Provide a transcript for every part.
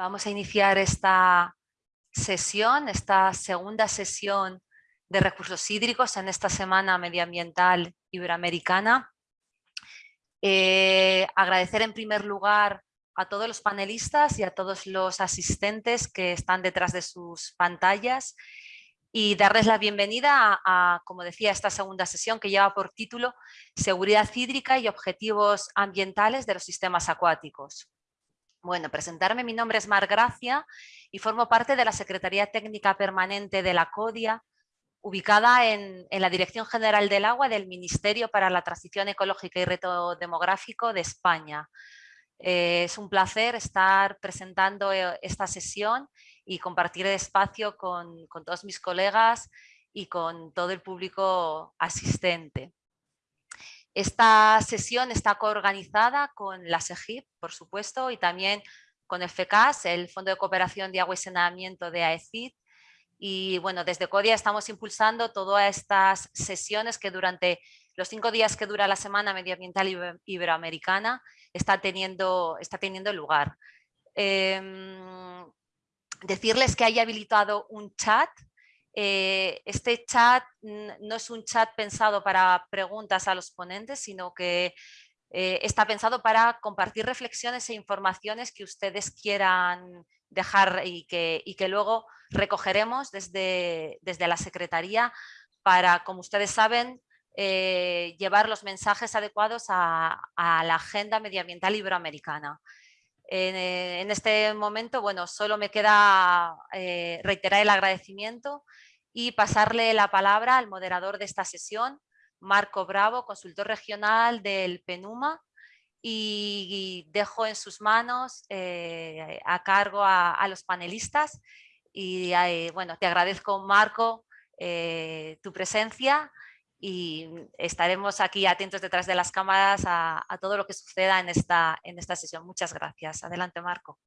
Vamos a iniciar esta sesión, esta segunda sesión de recursos hídricos en esta Semana Medioambiental Iberoamericana. Eh, agradecer en primer lugar a todos los panelistas y a todos los asistentes que están detrás de sus pantallas y darles la bienvenida a, a, como decía, esta segunda sesión que lleva por título Seguridad hídrica y objetivos ambientales de los sistemas acuáticos. Bueno, presentarme, mi nombre es Mar Gracia y formo parte de la Secretaría Técnica Permanente de la CODIA, ubicada en, la Dirección General del Agua del Ministerio para la Transición Ecológica y Reto Demográfico de España. Eh, es un placer estar presentando eh, esta sesión y compartir el espacio con todos mis colegas y con todo el público asistente. Esta sesión está coorganizada con la SEGIP, por supuesto, y también con el FECAS, el Fondo de Cooperación de Agua y Saneamiento de AECID. Y bueno, desde CODIA estamos impulsando todas estas sesiones que durante los cinco días que dura la Semana Medioambiental Iberoamericana está teniendo, lugar. Eh, decirles que hay habilitado un chat eh, este chat no es un chat pensado para preguntas a los ponentes, sino que eh, está pensado para compartir reflexiones e informaciones que ustedes quieran dejar y que, luego recogeremos desde, desde, la Secretaría para, como ustedes saben, eh, llevar los mensajes adecuados a, a la agenda medioambiental iberoamericana. En, en, este momento, bueno, solo me queda eh, reiterar el agradecimiento y pasarle la palabra al moderador de esta sesión, Marco Bravo, consultor regional del PENUMA, y, dejo en sus manos eh, a cargo a, a, los panelistas. Y eh, bueno, te agradezco, Marco, eh, tu presencia y estaremos aquí atentos detrás de las cámaras a, a todo lo que suceda en esta, en esta sesión. Muchas gracias. Adelante, Marco.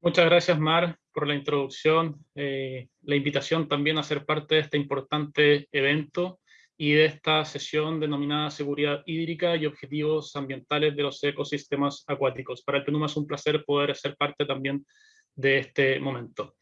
Muchas gracias, Mar, por la introducción, eh, la invitación también a ser parte de este importante evento y de esta sesión denominada Seguridad Hídrica y Objetivos Ambientales de los Ecosistemas Acuáticos. Para el PENUMA es un placer poder ser parte también de este momento.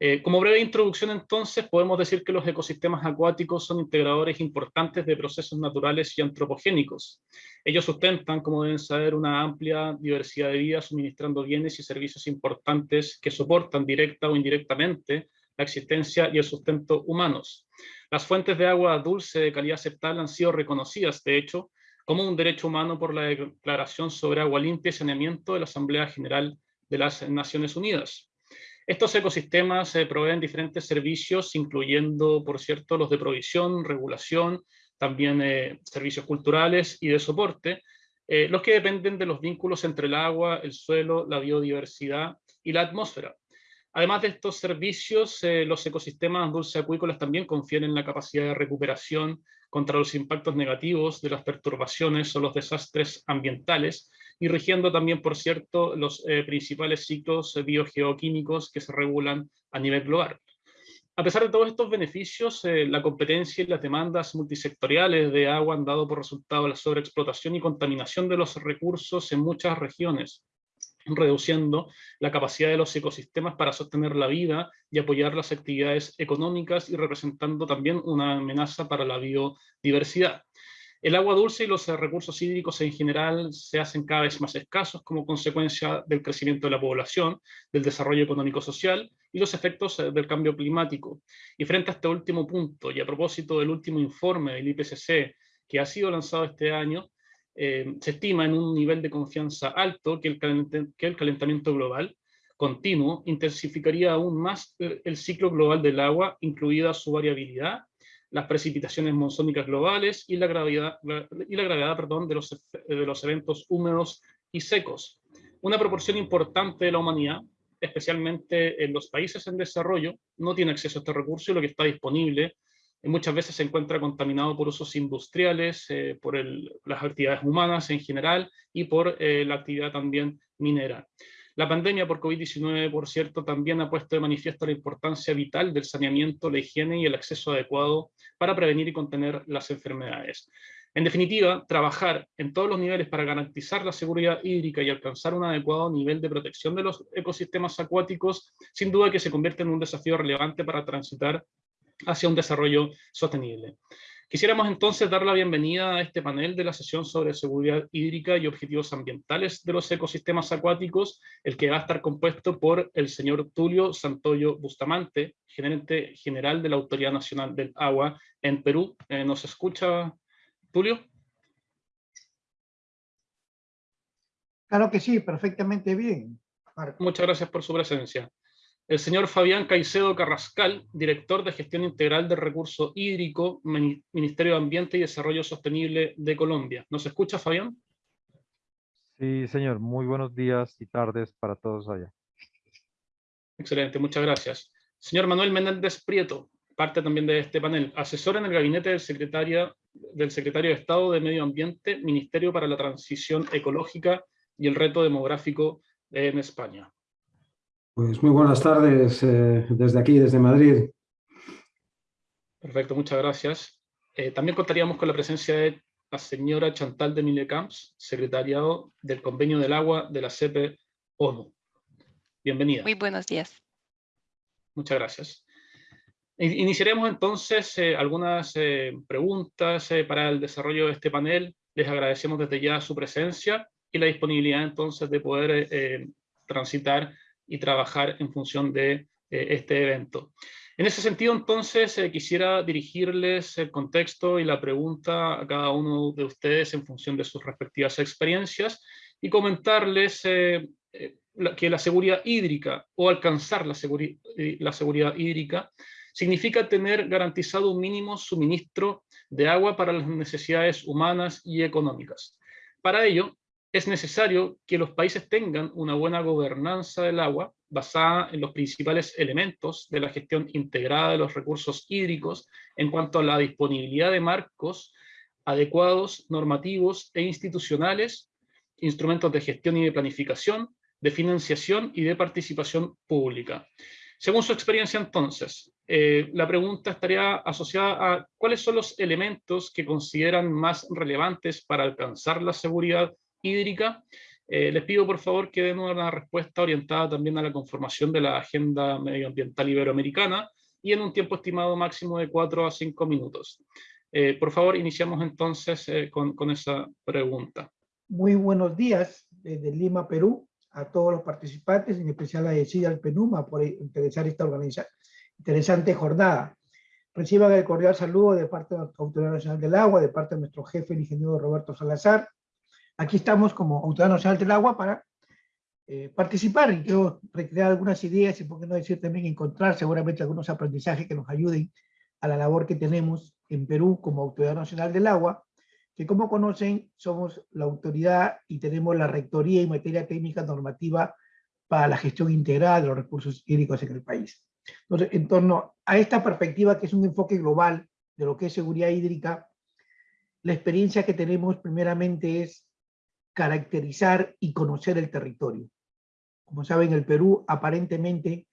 Eh, como breve introducción entonces, podemos decir que los ecosistemas acuáticos son integradores importantes de procesos naturales y antropogénicos. Ellos sustentan, como deben saber, una amplia diversidad de vida, suministrando bienes y servicios importantes que soportan directa o indirectamente la existencia y el sustento humanos. Las fuentes de agua dulce de calidad aceptable han sido reconocidas, de hecho, como un derecho humano por la Declaración sobre Agua Limpia y Saneamiento de la Asamblea General de las Naciones Unidas. Estos ecosistemas eh, proveen diferentes servicios, incluyendo, por cierto, los de provisión, regulación, también eh, servicios culturales y de soporte, eh, los que dependen de los vínculos entre el agua, el suelo, la biodiversidad y la atmósfera. Además de estos servicios, eh, los ecosistemas dulceacuícolas también confieren la capacidad de recuperación contra los impactos negativos de las perturbaciones o los desastres ambientales, y rigiendo también, por cierto, los eh, principales ciclos biogeoquímicos que se regulan a nivel global. A pesar de todos estos beneficios, eh, la competencia y las demandas multisectoriales de agua han dado por resultado la sobreexplotación y contaminación de los recursos en muchas regiones, reduciendo la capacidad de los ecosistemas para sostener la vida y apoyar las actividades económicas y representando también una amenaza para la biodiversidad. El agua dulce y los recursos hídricos en general se hacen cada vez más escasos como consecuencia del crecimiento de la población, del desarrollo económico-social y los efectos eh, del cambio climático. Y frente a este último punto, y a propósito del último informe del IPCC que ha sido lanzado este año, eh, se estima en un nivel de confianza alto que el, calentamiento global continuo intensificaría aún más eh, el ciclo global del agua, incluida su variabilidad las precipitaciones monzónicas globales y la gravedad, y la gravedad perdón, de, los, de los eventos húmedos y secos. Una proporción importante de la humanidad, especialmente en los países en desarrollo, no tiene acceso a este recurso y lo que está disponible muchas veces se encuentra contaminado por usos industriales, eh, por las actividades humanas en general y por eh, la actividad también minera. La pandemia por COVID-19, por cierto, también ha puesto de manifiesto la importancia vital del saneamiento, la higiene y el acceso adecuado para prevenir y contener las enfermedades. En definitiva, trabajar en todos los niveles para garantizar la seguridad hídrica y alcanzar un adecuado nivel de protección de los ecosistemas acuáticos, sin duda que se convierte en un desafío relevante para transitar hacia un desarrollo sostenible. Quisiéramos entonces dar la bienvenida a este panel de la sesión sobre seguridad hídrica y objetivos ambientales de los ecosistemas acuáticos, el que va a estar compuesto por el señor Tulio Santoyo Bustamante, gerente general de la Autoridad Nacional del Agua en Perú. Eh, ¿Nos escucha, Tulio? Claro que sí, perfectamente bien. Muchas gracias por su presencia el señor Fabián Caicedo Carrascal, director de Gestión Integral del Recurso Hídrico, Ministerio de Ambiente y Desarrollo Sostenible de Colombia. ¿Nos escucha, Fabián? Sí, señor. Muy buenos días y tardes para todos allá. Excelente, muchas gracias. Señor Manuel Menéndez Prieto, parte también de este panel, asesor en el gabinete del secretario, del secretario de Estado de Medio Ambiente, Ministerio para la Transición Ecológica y el Reto Demográfico en España. Pues muy buenas tardes eh, desde aquí, desde Madrid. Perfecto, muchas gracias. Eh, también contaríamos con la presencia de la señora Chantal de Millecamps, secretariado del Convenio del Agua de la CEPE ONU. Bienvenida. Muy buenos días. Muchas gracias. Iniciaremos entonces eh, algunas preguntas para el desarrollo de este panel. Les agradecemos desde ya su presencia y la disponibilidad entonces de poder transitar y trabajar en función de eh, este evento. En ese sentido, entonces, eh, quisiera dirigirles el contexto y la pregunta a cada uno de ustedes en función de sus respectivas experiencias y comentarles eh, que la seguridad hídrica o alcanzar la, la seguridad hídrica significa tener garantizado un mínimo suministro de agua para las necesidades humanas y económicas. Para ello, es necesario que los países tengan una buena gobernanza del agua basada en los principales elementos de la gestión integrada de los recursos hídricos en cuanto a la disponibilidad de marcos adecuados, normativos e institucionales, instrumentos de gestión y de planificación, de financiación y de participación pública. Según su experiencia entonces, eh, la pregunta estaría asociada a cuáles son los elementos que consideran más relevantes para alcanzar la seguridad hídrica. Eh, les pido por favor que den una respuesta orientada también a la conformación de la Agenda Medioambiental Iberoamericana y en un tiempo estimado máximo de 4 a 5 minutos. Eh, por favor, iniciamos entonces eh, con, con, esa pregunta. Muy buenos días desde Lima, Perú, a todos los participantes, en especial a Decida al Penuma por interesar esta interesante jornada. Reciban el cordial saludo de parte de la Autoridad Nacional del Agua, de parte de nuestro jefe, el ingeniero Roberto Salazar, aquí estamos como Autoridad Nacional del Agua para eh, participar y quiero recrear algunas ideas y por qué no decir también encontrar seguramente algunos aprendizajes que nos ayuden a la labor que tenemos en Perú como Autoridad Nacional del Agua, que como conocen somos la autoridad y tenemos la rectoría en materia técnica normativa para la gestión integrada de los recursos hídricos en el país. Entonces, en torno a esta perspectiva que es un enfoque global de lo que es seguridad hídrica, la experiencia que tenemos primeramente es caracterizar y conocer el territorio. Como saben, el Perú aparentemente,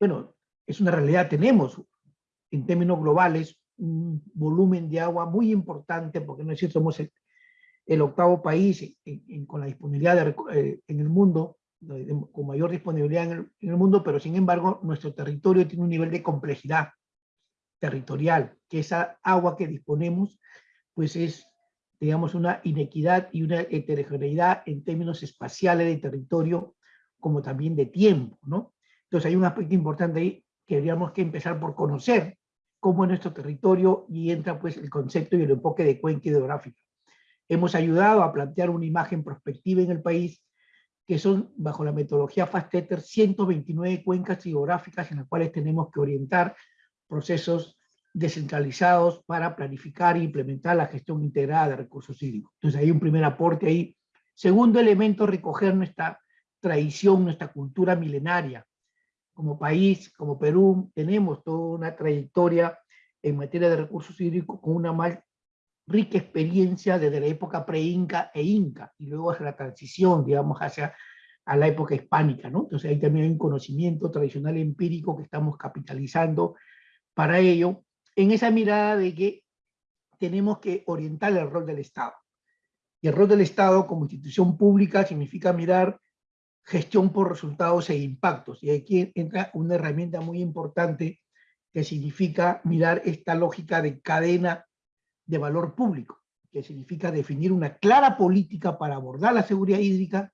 bueno, es una realidad, tenemos en términos globales un volumen de agua muy importante, porque no es cierto, somos el, octavo país con la disponibilidad de, eh, en el mundo, con mayor disponibilidad en el, en el mundo, pero sin embargo nuestro territorio tiene un nivel de complejidad territorial, que esa agua que disponemos pues es digamos, una inequidad y una heterogeneidad en términos espaciales de territorio, como también de tiempo, ¿no? Entonces hay un aspecto importante ahí que deberíamos que empezar por conocer cómo es nuestro territorio y entra pues el concepto y el enfoque de cuenca hidrográfica. Hemos ayudado a plantear una imagen prospectiva en el país que son, bajo la metodología FASTETER, 129 cuencas hidrográficas en las cuales tenemos que orientar procesos descentralizados para planificar e implementar la gestión integrada de recursos hídricos. Entonces hay un primer aporte ahí. Segundo elemento, recoger nuestra tradición, nuestra cultura milenaria. Como país, como Perú, tenemos toda una trayectoria en materia de recursos hídricos con una más rica experiencia desde la época pre-inca e inca, y luego hacia la transición, digamos, hacia a la época hispánica, ¿no? Entonces ahí también hay un conocimiento tradicional empírico que estamos capitalizando para ello, en esa mirada de que tenemos que orientar el rol del Estado. Y el rol del Estado como institución pública significa mirar gestión por resultados e impactos. Y aquí entra una herramienta muy importante que significa mirar esta lógica de cadena de valor público, que significa definir una clara política para abordar la seguridad hídrica,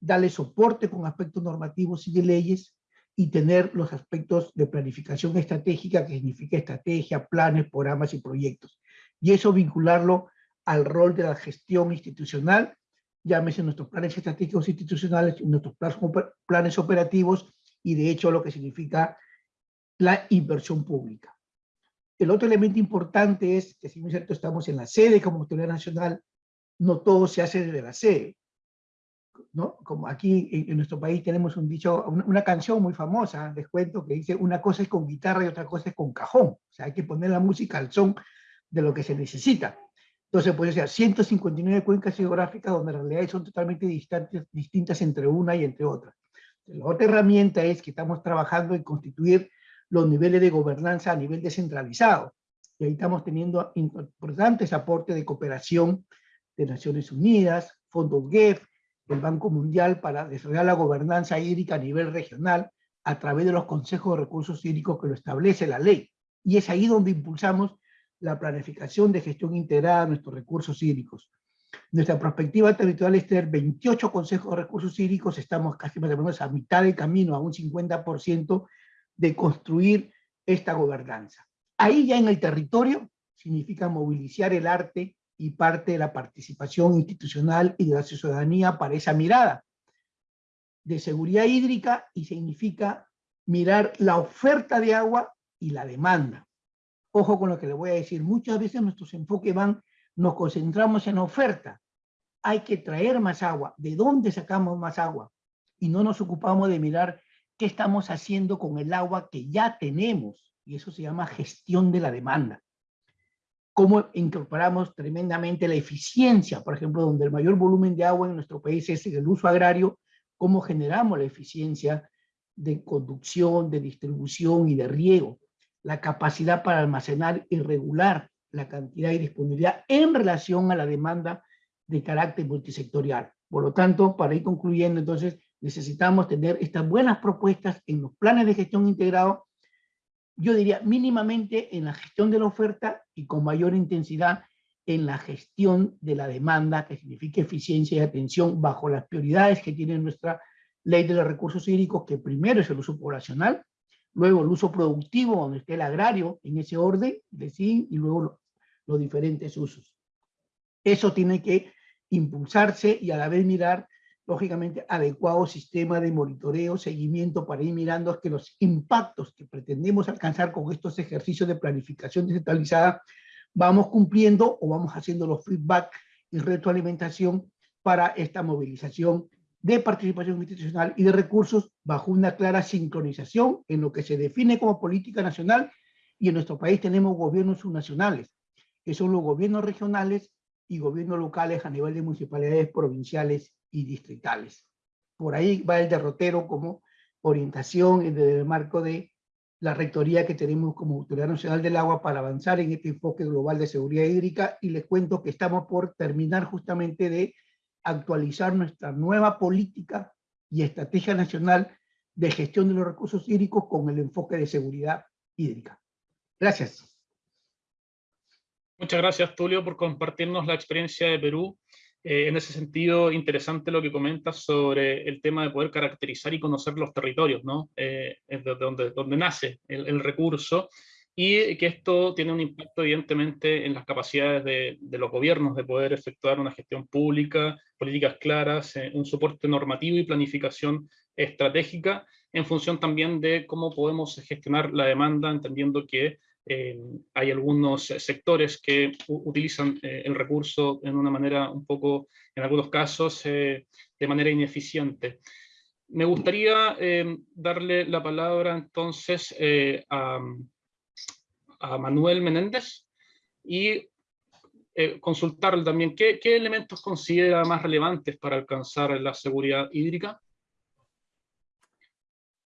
darle soporte con aspectos normativos y de leyes, y tener los aspectos de planificación estratégica, que significa estrategia, planes, programas y proyectos. Y eso vincularlo al rol de la gestión institucional, llámese nuestros planes estratégicos institucionales, nuestros planes operativos y de hecho lo que significa la inversión pública. El otro elemento importante es que si muy cierto estamos en la sede como autoridad nacional, no todo se hace desde la sede. ¿No? Como aquí en, nuestro país tenemos un dicho, una, canción muy famosa, les cuento, que dice una cosa es con guitarra y otra cosa es con cajón. O sea, hay que poner la música al son de lo que se necesita. Entonces puede ser 159 cuencas geográficas donde las realidades son totalmente distantes, distintas entre una y entre otra. La otra herramienta es que estamos trabajando en constituir los niveles de gobernanza a nivel descentralizado. Y ahí estamos teniendo importantes aportes de cooperación de Naciones Unidas, fondos GEF, el Banco Mundial para desarrollar la gobernanza hídrica a nivel regional a través de los consejos de recursos hídricos que lo establece la ley. Y es ahí donde impulsamos la planificación de gestión integrada de nuestros recursos hídricos. Nuestra perspectiva territorial es tener 28 consejos de recursos hídricos, estamos casi más o menos a mitad del camino, a un 50% de construir esta gobernanza. Ahí ya en el territorio significa movilizar el arte y parte de la participación institucional y de la ciudadanía para esa mirada de seguridad hídrica y significa mirar la oferta de agua y la demanda. Ojo con lo que le voy a decir, muchas veces nuestros enfoques van, nos concentramos en oferta. Hay que traer más agua. ¿De dónde sacamos más agua? Y no nos ocupamos de mirar qué estamos haciendo con el agua que ya tenemos. Y eso se llama gestión de la demanda. Cómo incorporamos tremendamente la eficiencia, por ejemplo, donde el mayor volumen de agua en nuestro país es el uso agrario, cómo generamos la eficiencia de conducción, de distribución y de riego la capacidad para almacenar y regular la cantidad y disponibilidad en relación a la demanda de carácter multisectorial. Por lo tanto, para ir concluyendo, entonces, necesitamos tener estas buenas propuestas en los planes de gestión integrado, yo diría mínimamente en la gestión de la oferta y con mayor intensidad en la gestión de la demanda, que significa eficiencia y atención bajo las prioridades que tiene nuestra ley de los recursos hídricos, que primero es el uso poblacional, luego el uso productivo, donde esté el agrario, en ese orden, de sí, y luego los diferentes usos. Eso tiene que impulsarse y a la vez mirar, lógicamente, adecuado sistema de monitoreo, seguimiento para ir mirando que los impactos que pretendemos alcanzar con estos ejercicios de planificación descentralizada vamos cumpliendo o vamos haciendo los feedback y retroalimentación para esta movilización de participación institucional y de recursos bajo una clara sincronización en lo que se define como política nacional. Y en nuestro país tenemos gobiernos subnacionales, que son los gobiernos regionales y gobiernos locales a nivel de municipalidades provinciales y distritales. Por ahí va el derrotero como orientación en el marco de la rectoría que tenemos como Autoridad Nacional del Agua para avanzar en este enfoque global de seguridad hídrica y les cuento que estamos por terminar justamente de actualizar nuestra nueva política y estrategia nacional de gestión de los recursos hídricos con el enfoque de seguridad hídrica. Gracias. Muchas gracias, Tulio, por compartirnos la experiencia de Perú. Eh, en ese sentido, interesante lo que comentas sobre el tema de poder caracterizar y conocer los territorios, ¿no? Eh, donde, nace el, el recurso y que esto tiene un impacto evidentemente en las capacidades de, los gobiernos de poder efectuar una gestión pública, políticas claras, eh, un soporte normativo y planificación estratégica, en función también de cómo podemos gestionar la demanda, entendiendo que eh, hay algunos sectores que utilizan eh, el recurso en una manera un poco, en algunos casos, de manera ineficiente. Me gustaría darle la palabra entonces a Manuel Menéndez y eh, consultarle también ¿qué, qué elementos considera más relevantes para alcanzar la seguridad hídrica.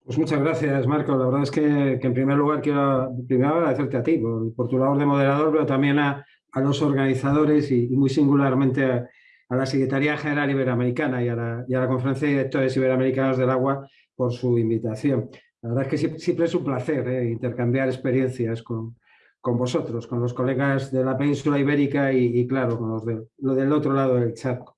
Pues muchas gracias, Marco. La verdad es que, en primer lugar quiero primero agradecerte a ti por, tu labor de moderador, pero también a, los organizadores y, muy singularmente a, la Secretaría General Iberoamericana y a, la, y a, la, Conferencia de Directores Iberoamericanos del Agua por su invitación. La verdad es que siempre es un placer ¿eh? intercambiar experiencias con, con, vosotros, con los colegas de la península ibérica y, claro, con los de, lo del otro lado del charco.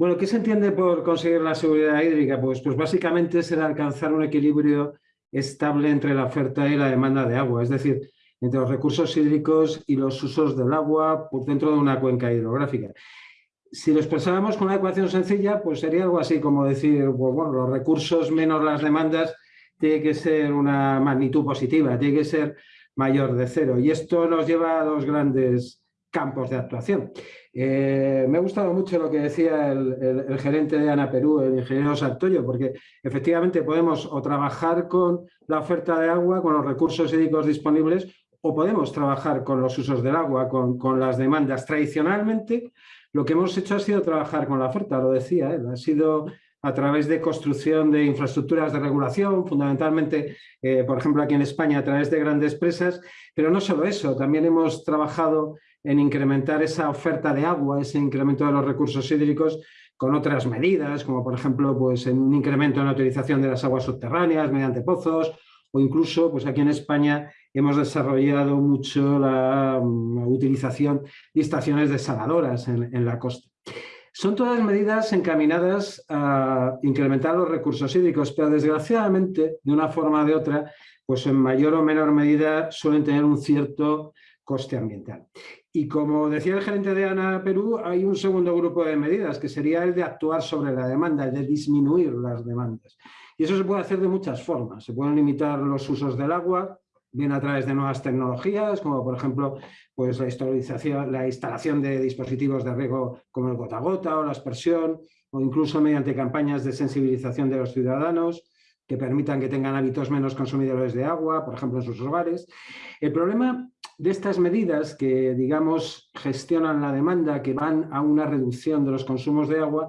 Bueno, ¿qué se entiende por conseguir la seguridad hídrica? Pues, pues básicamente será alcanzar un equilibrio estable entre la oferta y la demanda de agua, es decir, entre los recursos hídricos y los usos del agua por dentro de una cuenca hidrográfica. Si lo expresáramos con una ecuación sencilla, pues sería algo así como decir, pues bueno, los recursos menos las demandas tiene que ser una magnitud positiva, tiene que ser mayor de cero. Y esto nos lleva a dos grandes campos de actuación. Eh, me ha gustado mucho lo que decía el, gerente de Ana Perú, el ingeniero Santoyo, porque efectivamente podemos o trabajar con la oferta de agua, con los recursos hídricos disponibles, o podemos trabajar con los usos del agua, con, las demandas. Tradicionalmente, lo que hemos hecho ha sido trabajar con la oferta, lo decía, ha sido a través de construcción de infraestructuras de regulación, fundamentalmente, eh, por ejemplo, aquí en España, a través de grandes presas, pero no solo eso, también hemos trabajado en incrementar esa oferta de agua, ese incremento de los recursos hídricos con otras medidas, como por ejemplo pues, en un incremento en la utilización de las aguas subterráneas mediante pozos, o incluso pues, aquí en España hemos desarrollado mucho la, utilización de estaciones desaladoras en, en la costa. Son todas medidas encaminadas a incrementar los recursos hídricos, pero desgraciadamente, de una forma o de otra, pues en mayor o menor medida suelen tener un cierto coste ambiental. Y como decía el gerente de ANA Perú, hay un segundo grupo de medidas, que sería el de actuar sobre la demanda, el de disminuir las demandas. Y eso se puede hacer de muchas formas. Se pueden limitar los usos del agua, bien a través de nuevas tecnologías, como por ejemplo pues la, la instalación de dispositivos de riego como el gota a gota o la aspersión, o incluso mediante campañas de sensibilización de los ciudadanos que permitan que tengan hábitos menos consumidores de agua, por ejemplo en sus hogares. El problema de estas medidas que, digamos, gestionan la demanda, que van a una reducción de los consumos de agua,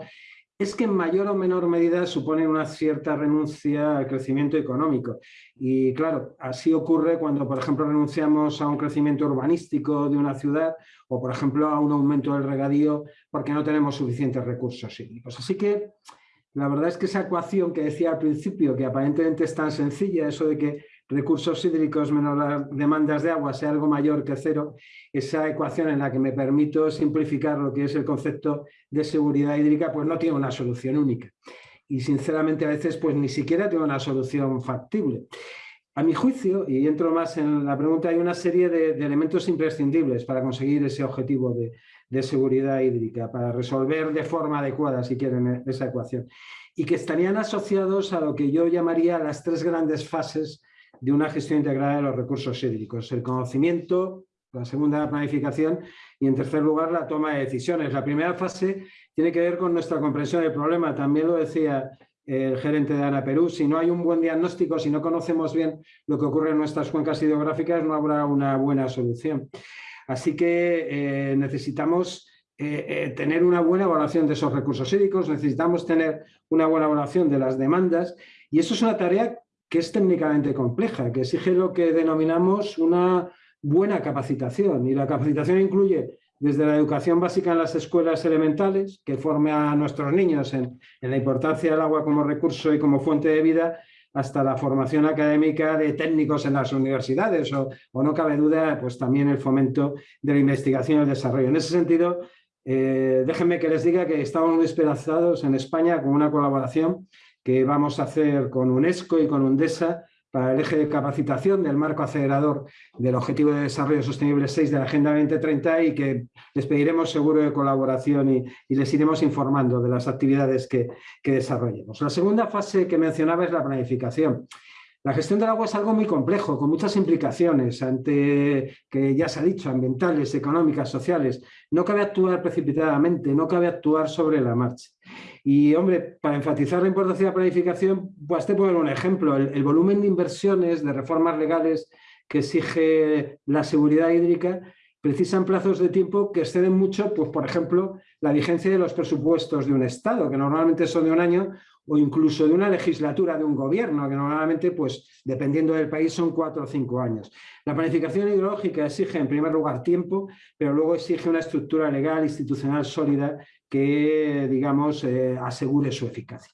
es que en mayor o menor medida suponen una cierta renuncia al crecimiento económico. Y claro, así ocurre cuando, por ejemplo, renunciamos a un crecimiento urbanístico de una ciudad o, por ejemplo, a un aumento del regadío porque no tenemos suficientes recursos hídricos. Así que la verdad es que esa ecuación que decía al principio, que aparentemente es tan sencilla, eso de que recursos hídricos menos las demandas de agua sea algo mayor que cero, esa ecuación en la que me permito simplificar lo que es el concepto de seguridad hídrica, pues no tiene una solución única. Y sinceramente a veces pues ni siquiera tiene una solución factible. A mi juicio, y entro más en la pregunta, hay una serie de, elementos imprescindibles para conseguir ese objetivo de, de, seguridad hídrica, para resolver de forma adecuada, si quieren, esa ecuación, y que estarían asociados a lo que yo llamaría las tres grandes fases de una gestión integrada de los recursos hídricos. El conocimiento, la segunda planificación y en tercer lugar la toma de decisiones. La primera fase tiene que ver con nuestra comprensión del problema. También lo decía el gerente de Ana Perú, si no hay un buen diagnóstico, si no conocemos bien lo que ocurre en nuestras cuencas hidrográficas, no habrá una buena solución. Así que eh, necesitamos eh, eh, tener una buena evaluación de esos recursos hídricos, necesitamos tener una buena evaluación de las demandas y eso es una tarea que es técnicamente compleja, que exige lo que denominamos una buena capacitación. Y la capacitación incluye desde la educación básica en las escuelas elementales, que forme a nuestros niños en, la importancia del agua como recurso y como fuente de vida, hasta la formación académica de técnicos en las universidades o, no cabe duda, pues también el fomento de la investigación y el desarrollo. En ese sentido, eh, déjenme que les diga que estamos muy esperanzados en España con una colaboración que vamos a hacer con UNESCO y con UNDESA para el eje de capacitación del marco acelerador del Objetivo de Desarrollo Sostenible 6 de la Agenda 2030 y que les pediremos seguro de colaboración y, les iremos informando de las actividades que, que desarrollemos. La segunda fase que mencionaba es la planificación. La gestión del agua es algo muy complejo, con muchas implicaciones, ante que ya se ha dicho, ambientales, económicas, sociales. No cabe actuar precipitadamente, no cabe actuar sobre la marcha. Y, hombre, para enfatizar la importancia de la planificación, pues te poner un ejemplo. El, volumen de inversiones, de reformas legales que exige la seguridad hídrica, precisan plazos de tiempo que exceden mucho, pues por ejemplo, la vigencia de los presupuestos de un Estado, que normalmente son de un año, o incluso de una legislatura de un gobierno, que normalmente, pues dependiendo del país, son cuatro o cinco años. La planificación ideológica exige en primer lugar tiempo, pero luego exige una estructura legal, institucional sólida que, digamos, eh, asegure su eficacia.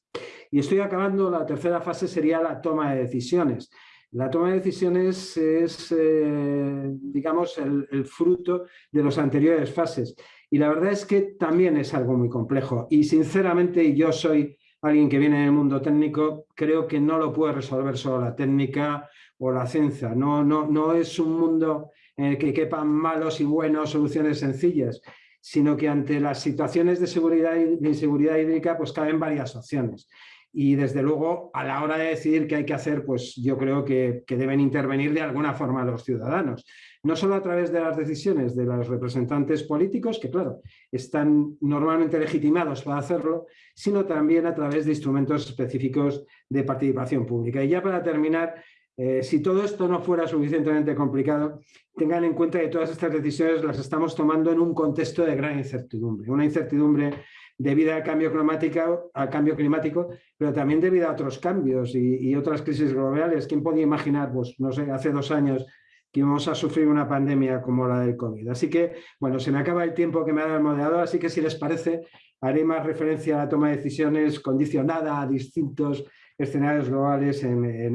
Y estoy acabando, la tercera fase sería la toma de decisiones. La toma de decisiones es, eh, digamos, el, fruto de las anteriores fases. Y la verdad es que también es algo muy complejo. Y sinceramente, yo soy alguien que viene del mundo técnico, creo que no lo puede resolver solo la técnica o la ciencia. No, no, no es un mundo en el que quepan malos y buenos soluciones sencillas, sino que ante las situaciones de seguridad y de inseguridad hídrica pues caben varias opciones y desde luego a la hora de decidir qué hay que hacer, pues yo creo que, deben intervenir de alguna forma los ciudadanos. No solo a través de las decisiones de los representantes políticos, que claro, están normalmente legitimados para hacerlo, sino también a través de instrumentos específicos de participación pública. Y ya para terminar, eh, si todo esto no fuera suficientemente complicado, tengan en cuenta que todas estas decisiones las estamos tomando en un contexto de gran incertidumbre, una incertidumbre debido al cambio climático, al cambio climático, pero también debido a otros cambios y, otras crisis globales. ¿Quién podía imaginar, pues, no sé, hace dos años que íbamos a sufrir una pandemia como la del COVID? Así que, bueno, se me acaba el tiempo que me ha dado el moderador, así que si les parece, haré más referencia a la toma de decisiones condicionada a distintos escenarios globales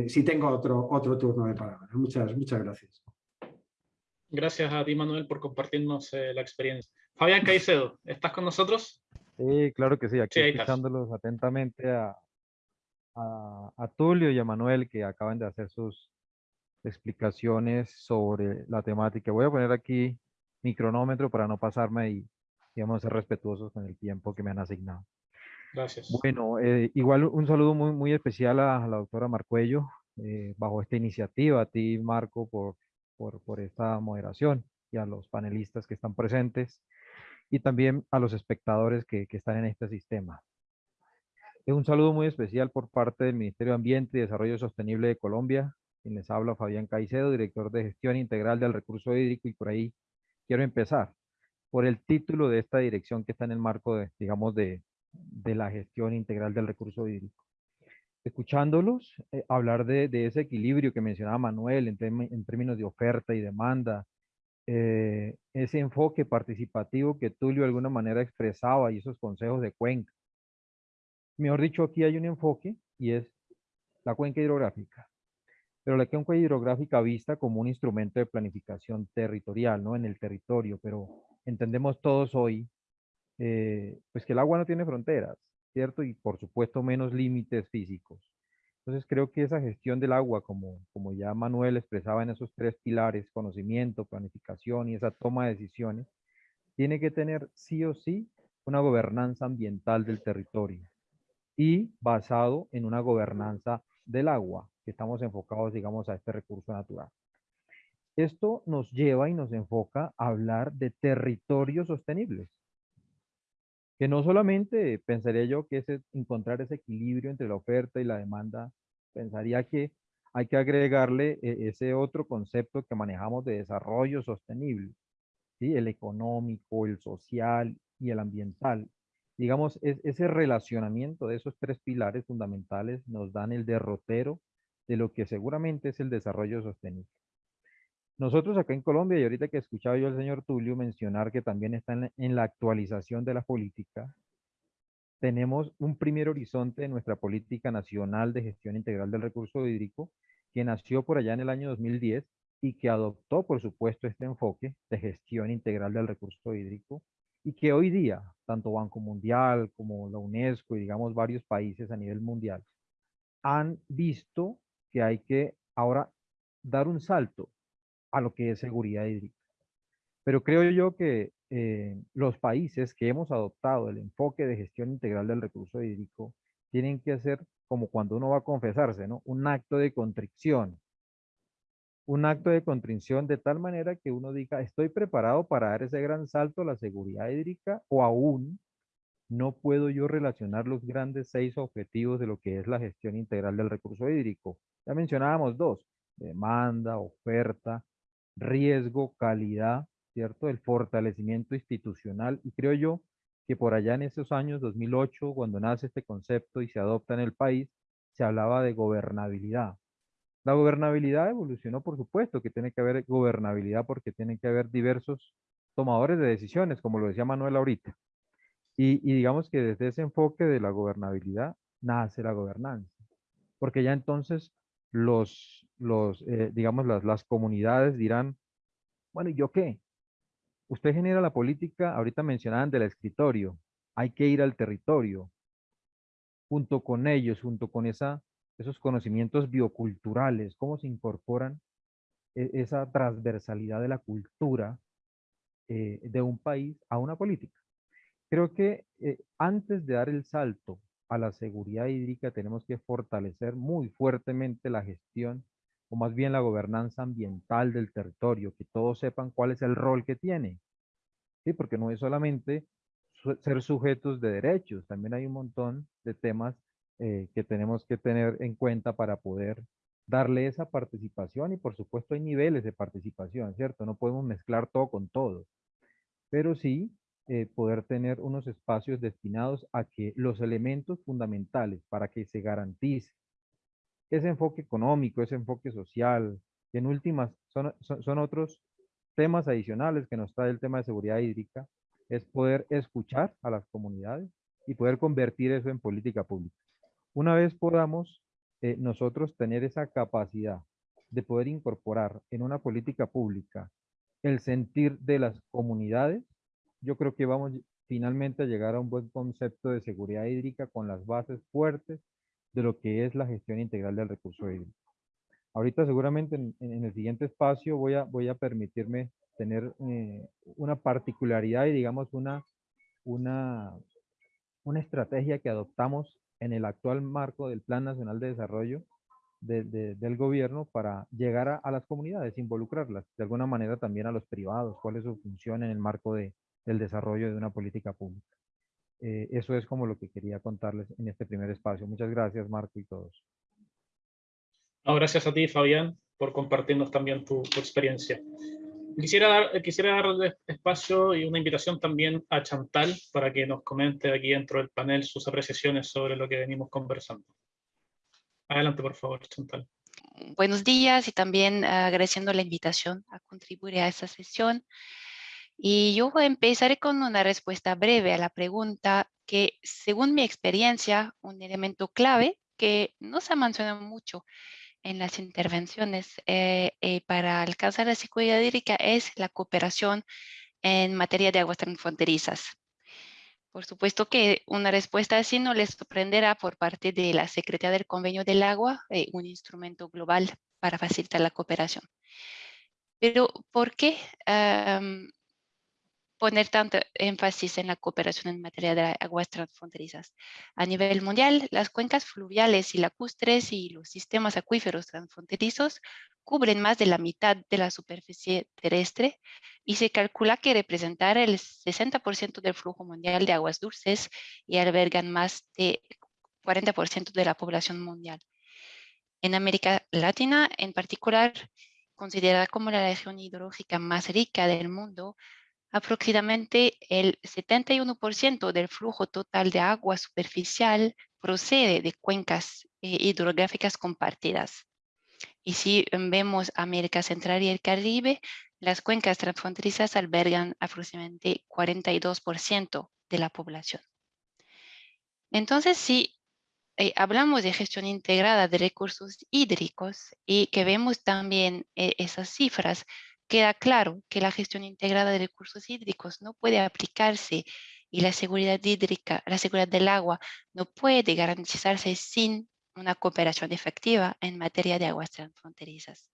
si tengo otro, otro turno de palabra. Muchas, muchas gracias. Gracias a ti, Manuel, por compartirnos eh, la experiencia. Fabián Caicedo, ¿estás con nosotros? Sí, claro que sí, aquí escuchándolos atentamente a, a, Tulio y a Manuel que acaban de hacer sus explicaciones sobre la temática. Voy a poner aquí mi cronómetro para no pasarme y, digamos, ser respetuosos con el tiempo que me han asignado. Gracias. Bueno, eh, igual un saludo muy, muy especial a, la doctora Marcuello, eh, bajo esta iniciativa, a ti, Marco, por, por, por esta moderación y a los panelistas que están presentes y también a los espectadores que, están en este sistema. Un saludo muy especial por parte del Ministerio de Ambiente y Desarrollo Sostenible de Colombia, quien les habla Fabián Caicedo, director de Gestión Integral del Recurso Hídrico, y por ahí quiero empezar por el título de esta dirección que está en el marco, de, digamos, de, la gestión integral del recurso hídrico. Escuchándolos eh, hablar de, ese equilibrio que mencionaba Manuel en, términos de oferta y demanda, eh, ese enfoque participativo que Tulio de alguna manera expresaba y esos consejos de cuenca. Mejor dicho, aquí hay un enfoque y es la cuenca hidrográfica. Pero la cuenca hidrográfica vista como un instrumento de planificación territorial, ¿no? En el territorio, pero entendemos todos hoy, eh, pues que el agua no tiene fronteras, ¿cierto? Y por supuesto menos límites físicos. Entonces creo que esa gestión del agua, como, ya Manuel expresaba en esos tres pilares, conocimiento, planificación y esa toma de decisiones, tiene que tener sí o sí una gobernanza ambiental del territorio y basado en una gobernanza del agua, que estamos enfocados, digamos, a este recurso natural. Esto nos lleva y nos enfoca a hablar de territorios sostenibles que no solamente pensaría yo que es encontrar ese equilibrio entre la oferta y la demanda, pensaría que hay que agregarle eh, ese otro concepto que manejamos de desarrollo sostenible, ¿sí? el económico, el social y el ambiental. Digamos, es, ese relacionamiento de esos tres pilares fundamentales nos dan el derrotero de lo que seguramente es el desarrollo sostenible. Nosotros acá en Colombia, y ahorita que escuchaba yo al señor Tulio mencionar que también está en la, actualización de la política, tenemos un primer horizonte de nuestra política nacional de gestión integral del recurso hídrico, que nació por allá en el año 2010 y que adoptó, por supuesto, este enfoque de gestión integral del recurso hídrico y que hoy día, tanto Banco Mundial como la UNESCO y digamos varios países a nivel mundial, han visto que hay que ahora dar un salto a lo que es seguridad hídrica. Pero creo yo que eh, los países que hemos adoptado el enfoque de gestión integral del recurso hídrico tienen que hacer como cuando uno va a confesarse, ¿no? Un acto de contrición. Un acto de contrición de tal manera que uno diga, estoy preparado para dar ese gran salto a la seguridad hídrica o aún no puedo yo relacionar los grandes seis objetivos de lo que es la gestión integral del recurso hídrico. Ya mencionábamos dos, demanda, oferta, riesgo, calidad ¿cierto? El fortalecimiento institucional y creo yo que por allá en esos años, 2008, cuando nace este concepto y se adopta en el país, se hablaba de gobernabilidad. La gobernabilidad evolucionó, por supuesto, que tiene que haber gobernabilidad porque tiene que haber diversos tomadores de decisiones, como lo decía Manuel ahorita. Y, digamos que desde ese enfoque de la gobernabilidad nace la gobernanza. Porque ya entonces los, los eh, digamos, las, las comunidades dirán, bueno, ¿y yo qué? Usted genera la política, ahorita mencionaban del escritorio, hay que ir al territorio, junto con ellos, junto con esa, esos conocimientos bioculturales, cómo se incorporan e, esa transversalidad de la cultura eh, de un país a una política. Creo que eh, antes de dar el salto a la seguridad hídrica tenemos que fortalecer muy fuertemente la gestión o más bien la gobernanza ambiental del territorio, que todos sepan cuál es el rol que tiene. ¿Sí? Porque no es solamente ser sujetos de derechos, también hay un montón de temas eh, que tenemos que tener en cuenta para poder darle esa participación y por supuesto hay niveles de participación, ¿cierto? No podemos mezclar todo con todo, pero sí eh, poder tener unos espacios destinados a que los elementos fundamentales para que se garantice ese enfoque económico, ese enfoque social, que en últimas son, son, otros temas adicionales que nos trae el tema de seguridad hídrica, es poder escuchar a las comunidades y poder convertir eso en política pública. Una vez podamos eh, nosotros tener esa capacidad de poder incorporar en una política pública el sentir de las comunidades, yo creo que vamos finalmente a llegar a un buen concepto de seguridad hídrica con las bases fuertes de lo que es la gestión integral del recurso hídrico. Ahorita seguramente en, el siguiente espacio voy a, voy a permitirme tener eh, una particularidad y digamos una, una, una estrategia que adoptamos en el actual marco del Plan Nacional de Desarrollo del gobierno para llegar a, las comunidades, involucrarlas, de alguna manera también a los privados, cuál es su función en el marco de, del desarrollo de una política pública. Eh, eso es como lo que quería contarles en este primer espacio. Muchas gracias, Marco y todos. gracias a ti, Fabián, por compartirnos también tu, experiencia. Quisiera, dar, quisiera darle espacio y una invitación también a Chantal para que nos comente aquí dentro del panel sus apreciaciones sobre lo que venimos conversando. Adelante, por favor, Chantal. Buenos días y también agradeciendo la invitación a contribuir a esta sesión. Y yo empezaré con una respuesta breve a la pregunta que, según mi experiencia, un elemento clave que no se ha mencionado mucho en las intervenciones eh, eh, para alcanzar la seguridad hídrica es la cooperación en materia de aguas transfronterizas. Por supuesto que una respuesta así no les sorprenderá por parte de la Secretaría del Convenio del Agua, eh, un instrumento global para facilitar la cooperación. Pero, ¿por qué poner tanto énfasis en la cooperación en materia de aguas transfronterizas. A nivel mundial, las cuencas fluviales y lacustres y los sistemas acuíferos transfronterizos cubren más de la mitad de la superficie terrestre y se calcula que representan el 60% del flujo mundial de aguas dulces y albergan más de 40% de la población mundial. En América Latina, en particular, considerada como la región hidrológica más rica del mundo, Aproximadamente el 71% del flujo total de agua superficial procede de cuencas eh, hidrográficas compartidas. Y si vemos América Central y el Caribe, las cuencas transfronterizas albergan aproximadamente 42% de la población. Entonces, si eh, hablamos de gestión integrada de recursos hídricos y que vemos también eh, esas cifras, queda claro que la gestión integrada de recursos hídricos no puede aplicarse y la seguridad hídrica, la seguridad del agua no puede garantizarse sin una cooperación efectiva en materia de aguas transfronterizas.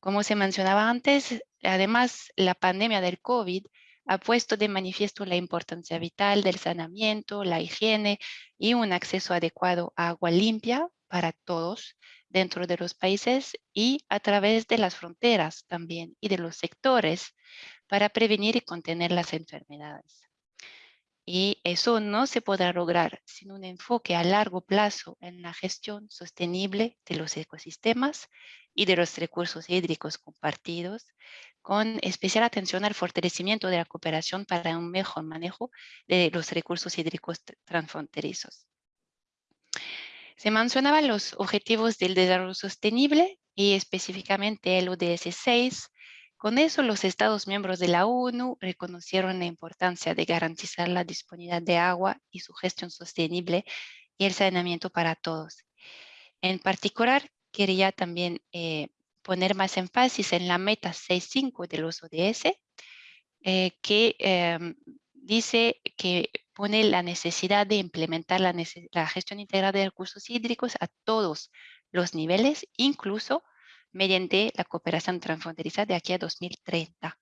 Como se mencionaba antes, además la pandemia del COVID ha puesto de manifiesto la importancia vital del saneamiento, la higiene y un acceso adecuado a agua limpia para todos dentro de los países y a través de las fronteras también y de los sectores para prevenir y contener las enfermedades. Y eso no se podrá lograr sin un enfoque a largo plazo en la gestión sostenible de los ecosistemas y de los recursos hídricos compartidos, con especial atención al fortalecimiento de la cooperación para un mejor manejo de los recursos hídricos transfronterizos. Se mencionaban los objetivos del desarrollo sostenible y específicamente el ODS 6. Con eso, los Estados miembros de la ONU reconocieron la importancia de garantizar la disponibilidad de agua y su gestión sostenible y el saneamiento para todos. En particular, quería también eh, poner más énfasis en la meta 6.5 de los ODS, eh, que em, dice que pone la necesidad de implementar la, gestión integrada de recursos hídricos a todos los niveles, incluso mediante la cooperación transfronteriza de aquí a 2030.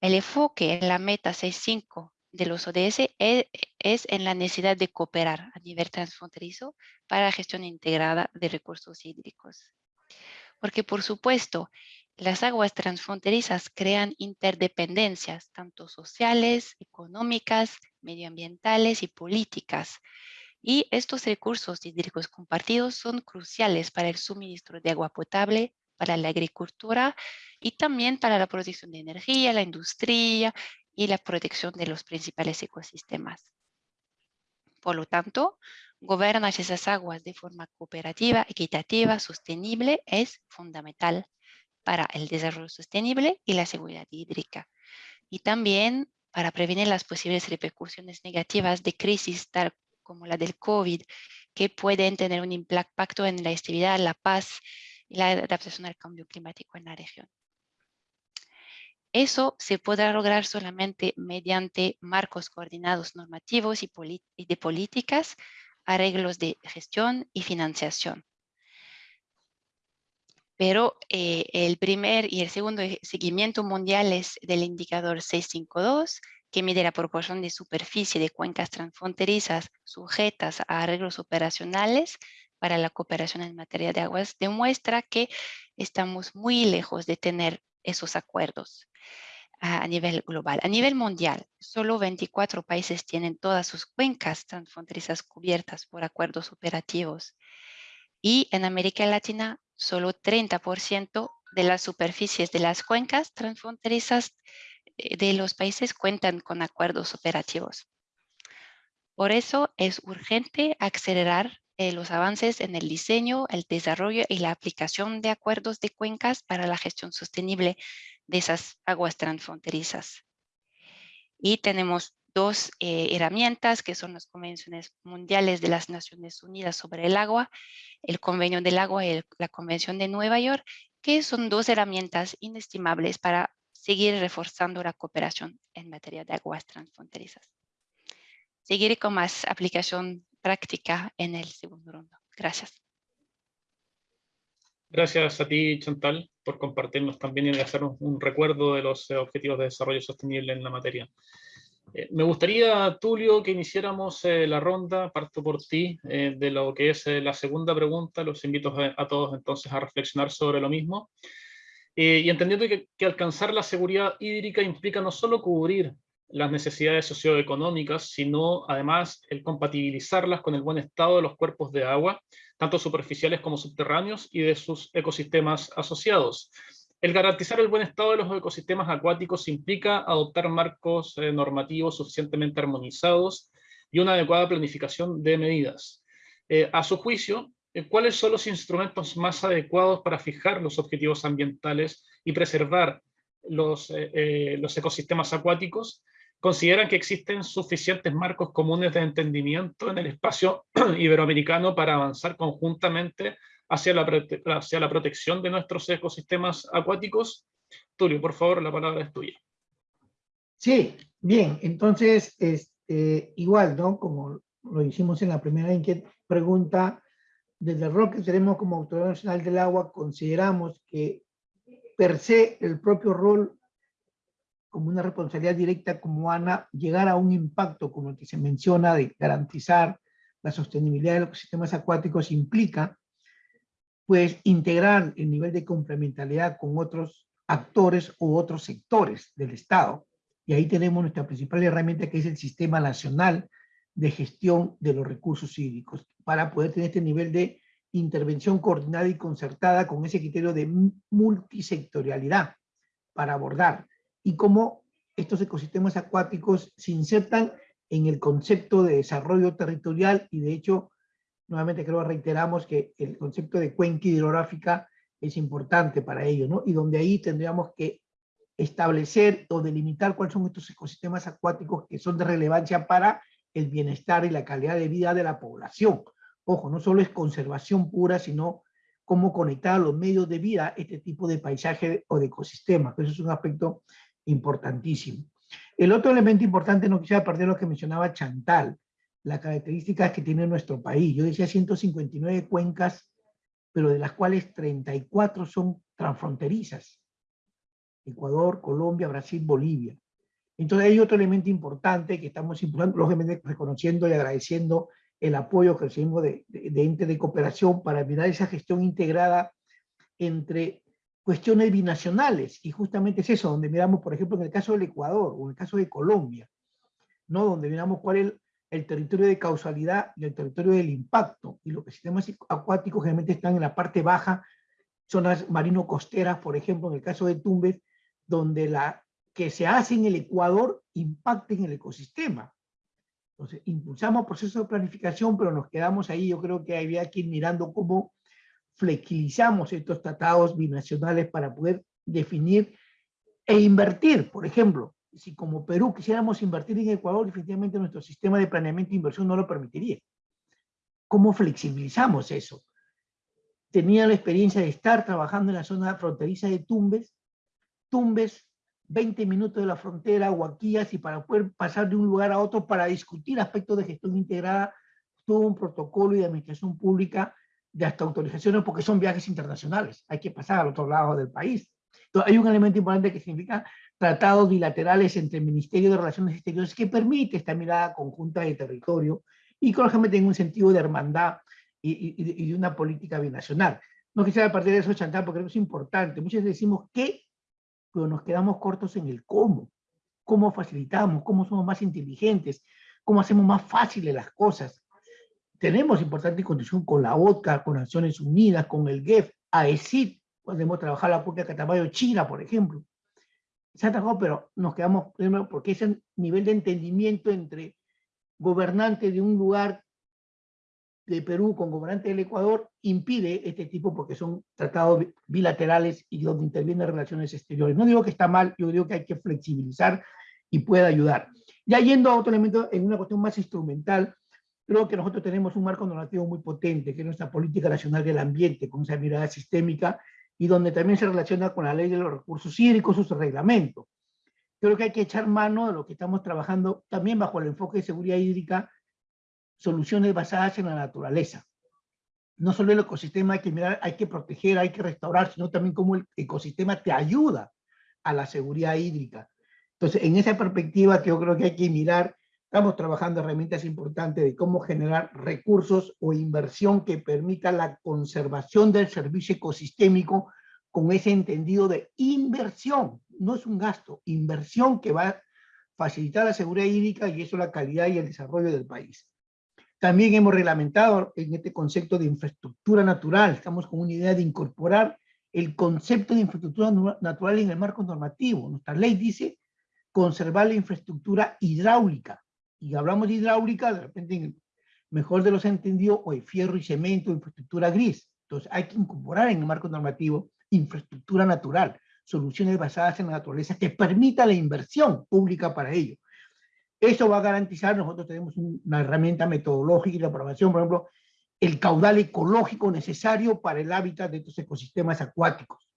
El enfoque en la meta 6.5 de los ODS e, es, en la necesidad de cooperar a nivel transfronterizo para la gestión integrada de recursos hídricos. Porque, por supuesto, las aguas transfronterizas crean interdependencias, tanto sociales, económicas, medioambientales y políticas. Y estos recursos hídricos compartidos son cruciales para el suministro de agua potable, para la agricultura y también para la producción de energía, la industria y la protección de los principales ecosistemas. Por lo tanto, gobernar esas aguas de forma cooperativa, equitativa, sostenible es fundamental para el desarrollo sostenible y la seguridad hídrica. Y también para prevenir las posibles repercusiones negativas de crisis tal como la del COVID, que pueden tener un impacto en la estabilidad, la paz y la adaptación al cambio climático en la región. Eso se podrá lograr solamente mediante marcos coordinados normativos y, de políticas, arreglos de gestión y financiación. Pero eh, el primer y el segundo seguimiento mundiales del indicador 652, que mide la proporción de superficie de cuencas transfronterizas sujetas a arreglos operacionales para la cooperación en materia de aguas, demuestra que estamos muy lejos de tener esos acuerdos a nivel global. A nivel mundial, solo 24 países tienen todas sus cuencas transfronterizas cubiertas por acuerdos operativos. Y en América Latina, solo 30% de las superficies de las cuencas transfronterizas eh, de los países cuentan con acuerdos operativos. Por eso es urgente acelerar eh, los avances en el diseño, el desarrollo y la aplicación de acuerdos de cuencas para la gestión sostenible de esas aguas transfronterizas. Y tenemos dos eh, herramientas que son las convenciones mundiales de las Naciones Unidas sobre el agua, el Convenio del Agua y la Convención de Nueva York, que son dos herramientas inestimables para seguir reforzando la cooperación en materia de aguas transfronterizas. Seguiré con más aplicación práctica en el segundo ronda. Gracias. Gracias a ti, Chantal, por compartirnos también y hacer un, recuerdo de los eh, objetivos de desarrollo sostenible en la materia. Eh, me gustaría, Tulio, que iniciáramos eh, la ronda, parto por ti, de lo que es la segunda pregunta. Los invito a, todos entonces a reflexionar sobre lo mismo. y entendiendo que alcanzar la seguridad hídrica implica no solo cubrir las necesidades socioeconómicas, sino además el compatibilizarlas con el buen estado de los cuerpos de agua, tanto superficiales como subterráneos, y de sus ecosistemas asociados. El garantizar el buen estado de los ecosistemas acuáticos implica adoptar marcos eh, normativos suficientemente armonizados y una adecuada planificación de medidas. Eh, a su juicio, eh, ¿cuáles son los instrumentos más adecuados para fijar los objetivos ambientales y preservar los, los ecosistemas acuáticos? consideran que existen suficientes marcos comunes de entendimiento en el espacio iberoamericano para avanzar conjuntamente hacia la, hacia la protección de nuestros ecosistemas acuáticos. Tulio, por favor, la palabra es tuya. Sí, bien, entonces, este, igual, ¿no? Como lo hicimos en la primera pregunta, desde rol que tenemos como Autoridad Nacional del Agua, consideramos que per se el propio rol como una responsabilidad directa como ANA llegar a un impacto como el que se menciona de garantizar la sostenibilidad de los sistemas acuáticos implica pues integrar el nivel de complementariedad con otros actores u otros sectores del Estado. Y ahí tenemos nuestra principal herramienta que es el Sistema Nacional de Gestión de los Recursos Hídricos para poder tener este nivel de intervención coordinada y concertada con ese criterio de multisectorialidad para abordar y cómo estos ecosistemas acuáticos se insertan en el concepto de desarrollo territorial y de hecho, nuevamente creo reiteramos que el concepto de cuenca hidrográfica es importante para ello, ¿no? Y donde ahí tendríamos que establecer o delimitar cuáles son estos ecosistemas acuáticos que son de relevancia para el bienestar y la calidad de vida de la población. Ojo, no solo es conservación pura, sino cómo conectar los medios de vida este tipo de paisaje o de ecosistema. Eso es un aspecto importantísimo. El otro elemento importante, no quisiera perder lo que mencionaba Chantal, las características que tiene nuestro país. Yo decía 159 cuencas, pero de las cuales 34 son transfronterizas. Ecuador, Colombia, Brasil, Bolivia. Entonces hay otro elemento importante que estamos impulsando, lógicamente reconociendo y agradeciendo el apoyo que recibimos de, de, de entes de cooperación para mirar esa gestión integrada entre cuestiones binacionales, y justamente es eso, donde miramos, por ejemplo, en el caso del Ecuador, o en el caso de Colombia, ¿no? donde miramos cuál es el, territorio de causalidad y el territorio del impacto, y los sistemas acuáticos generalmente están en la parte baja, zonas marino-costeras, por ejemplo, en el caso de Tumbes, donde la que se hace en el Ecuador impacta en el ecosistema. Entonces, impulsamos procesos de planificación, pero nos quedamos ahí, yo creo que había que ir mirando cómo flexibilizamos estos tratados binacionales para poder definir e invertir, por ejemplo, si como Perú quisiéramos invertir en Ecuador, definitivamente nuestro sistema de planeamiento e inversión no lo permitiría. ¿Cómo flexibilizamos eso? Tenía la experiencia de estar trabajando en la zona fronteriza de Tumbes, Tumbes, 20 minutos de la frontera, Huaquillas, y para poder pasar de un lugar a otro para discutir aspectos de gestión integrada, tuvo un protocolo y de administración pública de hasta autorizaciones porque son viajes internacionales, hay que pasar al otro lado del país. Entonces, hay un elemento importante que significa tratados bilaterales entre el Ministerio de Relaciones Exteriores que permite esta mirada conjunta del territorio y que lógicamente en un sentido de hermandad y, y, y, de una política binacional. No quisiera partir de eso, Chantal, porque creo que es importante. Muchas veces decimos qué, pero nos quedamos cortos en el cómo. Cómo facilitamos, cómo somos más inteligentes, cómo hacemos más fáciles las cosas tenemos importante condición con la OTCA, con Naciones Unidas, con el GEF, AECID, podemos trabajar la de Catamayo China, por ejemplo. Se trabajado, pero nos quedamos, primero, porque ese nivel de entendimiento entre gobernantes de un lugar de Perú con gobernantes del Ecuador impide este tipo porque son tratados bilaterales y donde intervienen relaciones exteriores. No digo que está mal, yo digo que hay que flexibilizar y puede ayudar. Ya yendo a otro elemento, en una cuestión más instrumental, creo que nosotros tenemos un marco normativo muy potente, que es nuestra política nacional del ambiente, con esa mirada sistémica, y donde también se relaciona con la ley de los recursos hídricos, su reglamento. Creo que hay que echar mano de lo que estamos trabajando también bajo el enfoque de seguridad hídrica, soluciones basadas en la naturaleza. No solo el ecosistema hay que mirar, hay que proteger, hay que restaurar, sino también cómo el ecosistema te ayuda a la seguridad hídrica. Entonces, en esa perspectiva que yo creo que hay que mirar Estamos trabajando herramientas importantes de cómo generar recursos o inversión que permita la conservación del servicio ecosistémico con ese entendido de inversión. No es un gasto, inversión que va a facilitar la seguridad hídrica y eso la calidad y el desarrollo del país. También hemos reglamentado en este concepto de infraestructura natural, estamos con una idea de incorporar el concepto de infraestructura natural en el marco normativo. Nuestra ley dice conservar la infraestructura hidráulica y hablamos de hidráulica, de repente, mejor de los entendidos, o de fierro y cemento, infraestructura gris. Entonces hay que incorporar en el marco normativo infraestructura natural, soluciones basadas en la naturaleza que permita la inversión pública para ello. Eso va a garantizar, nosotros tenemos una herramienta metodológica y la aprobación, por ejemplo, el caudal ecológico necesario para el hábitat de estos ecosistemas acuáticos.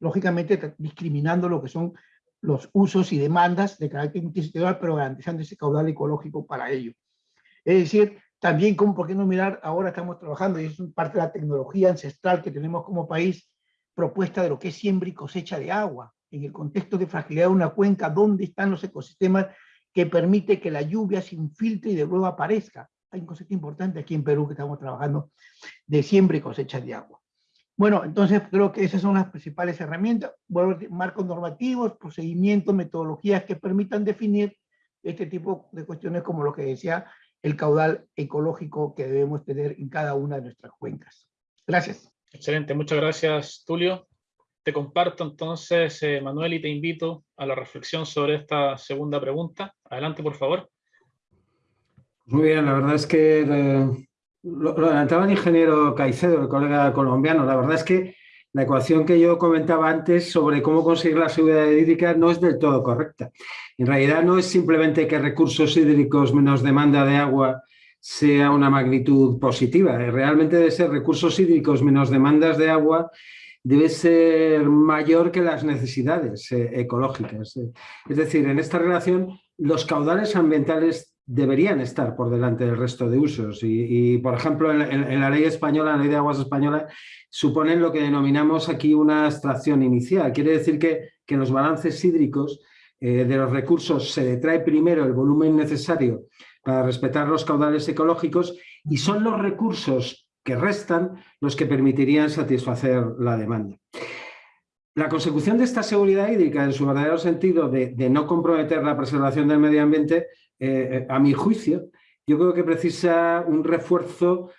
Lógicamente discriminando lo que son los usos y demandas de carácter multisectorial, pero garantizando ese caudal ecológico para ello. Es decir, también, como, ¿por qué no mirar? Ahora estamos trabajando, y es parte de la tecnología ancestral que tenemos como país, propuesta de lo que es siembra y cosecha de agua, en el contexto de fragilidad de una cuenca, ¿dónde están los ecosistemas que permite que la lluvia se infiltre y de nuevo aparezca? Hay un concepto importante aquí en Perú que estamos trabajando de siembra y cosecha de agua. Bueno, entonces creo que esas son las principales herramientas, marcos normativos, procedimientos, metodologías que permitan definir este tipo de cuestiones como lo que decía el caudal ecológico que debemos tener en cada una de nuestras cuencas. Gracias. Excelente, muchas gracias, Tulio. Te comparto entonces, eh, Manuel, y te invito a la reflexión sobre esta segunda pregunta. Adelante, por favor. Muy bien, la verdad es que eh, lo, adelantaba el ingeniero Caicedo, el colega colombiano. La verdad es que la ecuación que yo comentaba antes sobre cómo conseguir la seguridad hídrica no es del todo correcta. En realidad no es simplemente que recursos hídricos menos demanda de agua sea una magnitud positiva. Realmente debe ser recursos hídricos menos demandas de agua debe ser mayor que las necesidades eh, ecológicas. Es decir, en esta relación los caudales ambientales deberían estar por delante del resto de usos y, por ejemplo, en, la ley española, la ley de aguas española, suponen lo que denominamos aquí una extracción inicial. Quiere decir que, que en los balances hídricos eh, de los recursos se detrae primero el volumen necesario para respetar los caudales ecológicos y son los recursos que restan los que permitirían satisfacer la demanda. La consecución de esta seguridad hídrica, en su verdadero sentido de no comprometer la preservación del medio ambiente, eh, a mi juicio, yo creo que precisa un refuerzo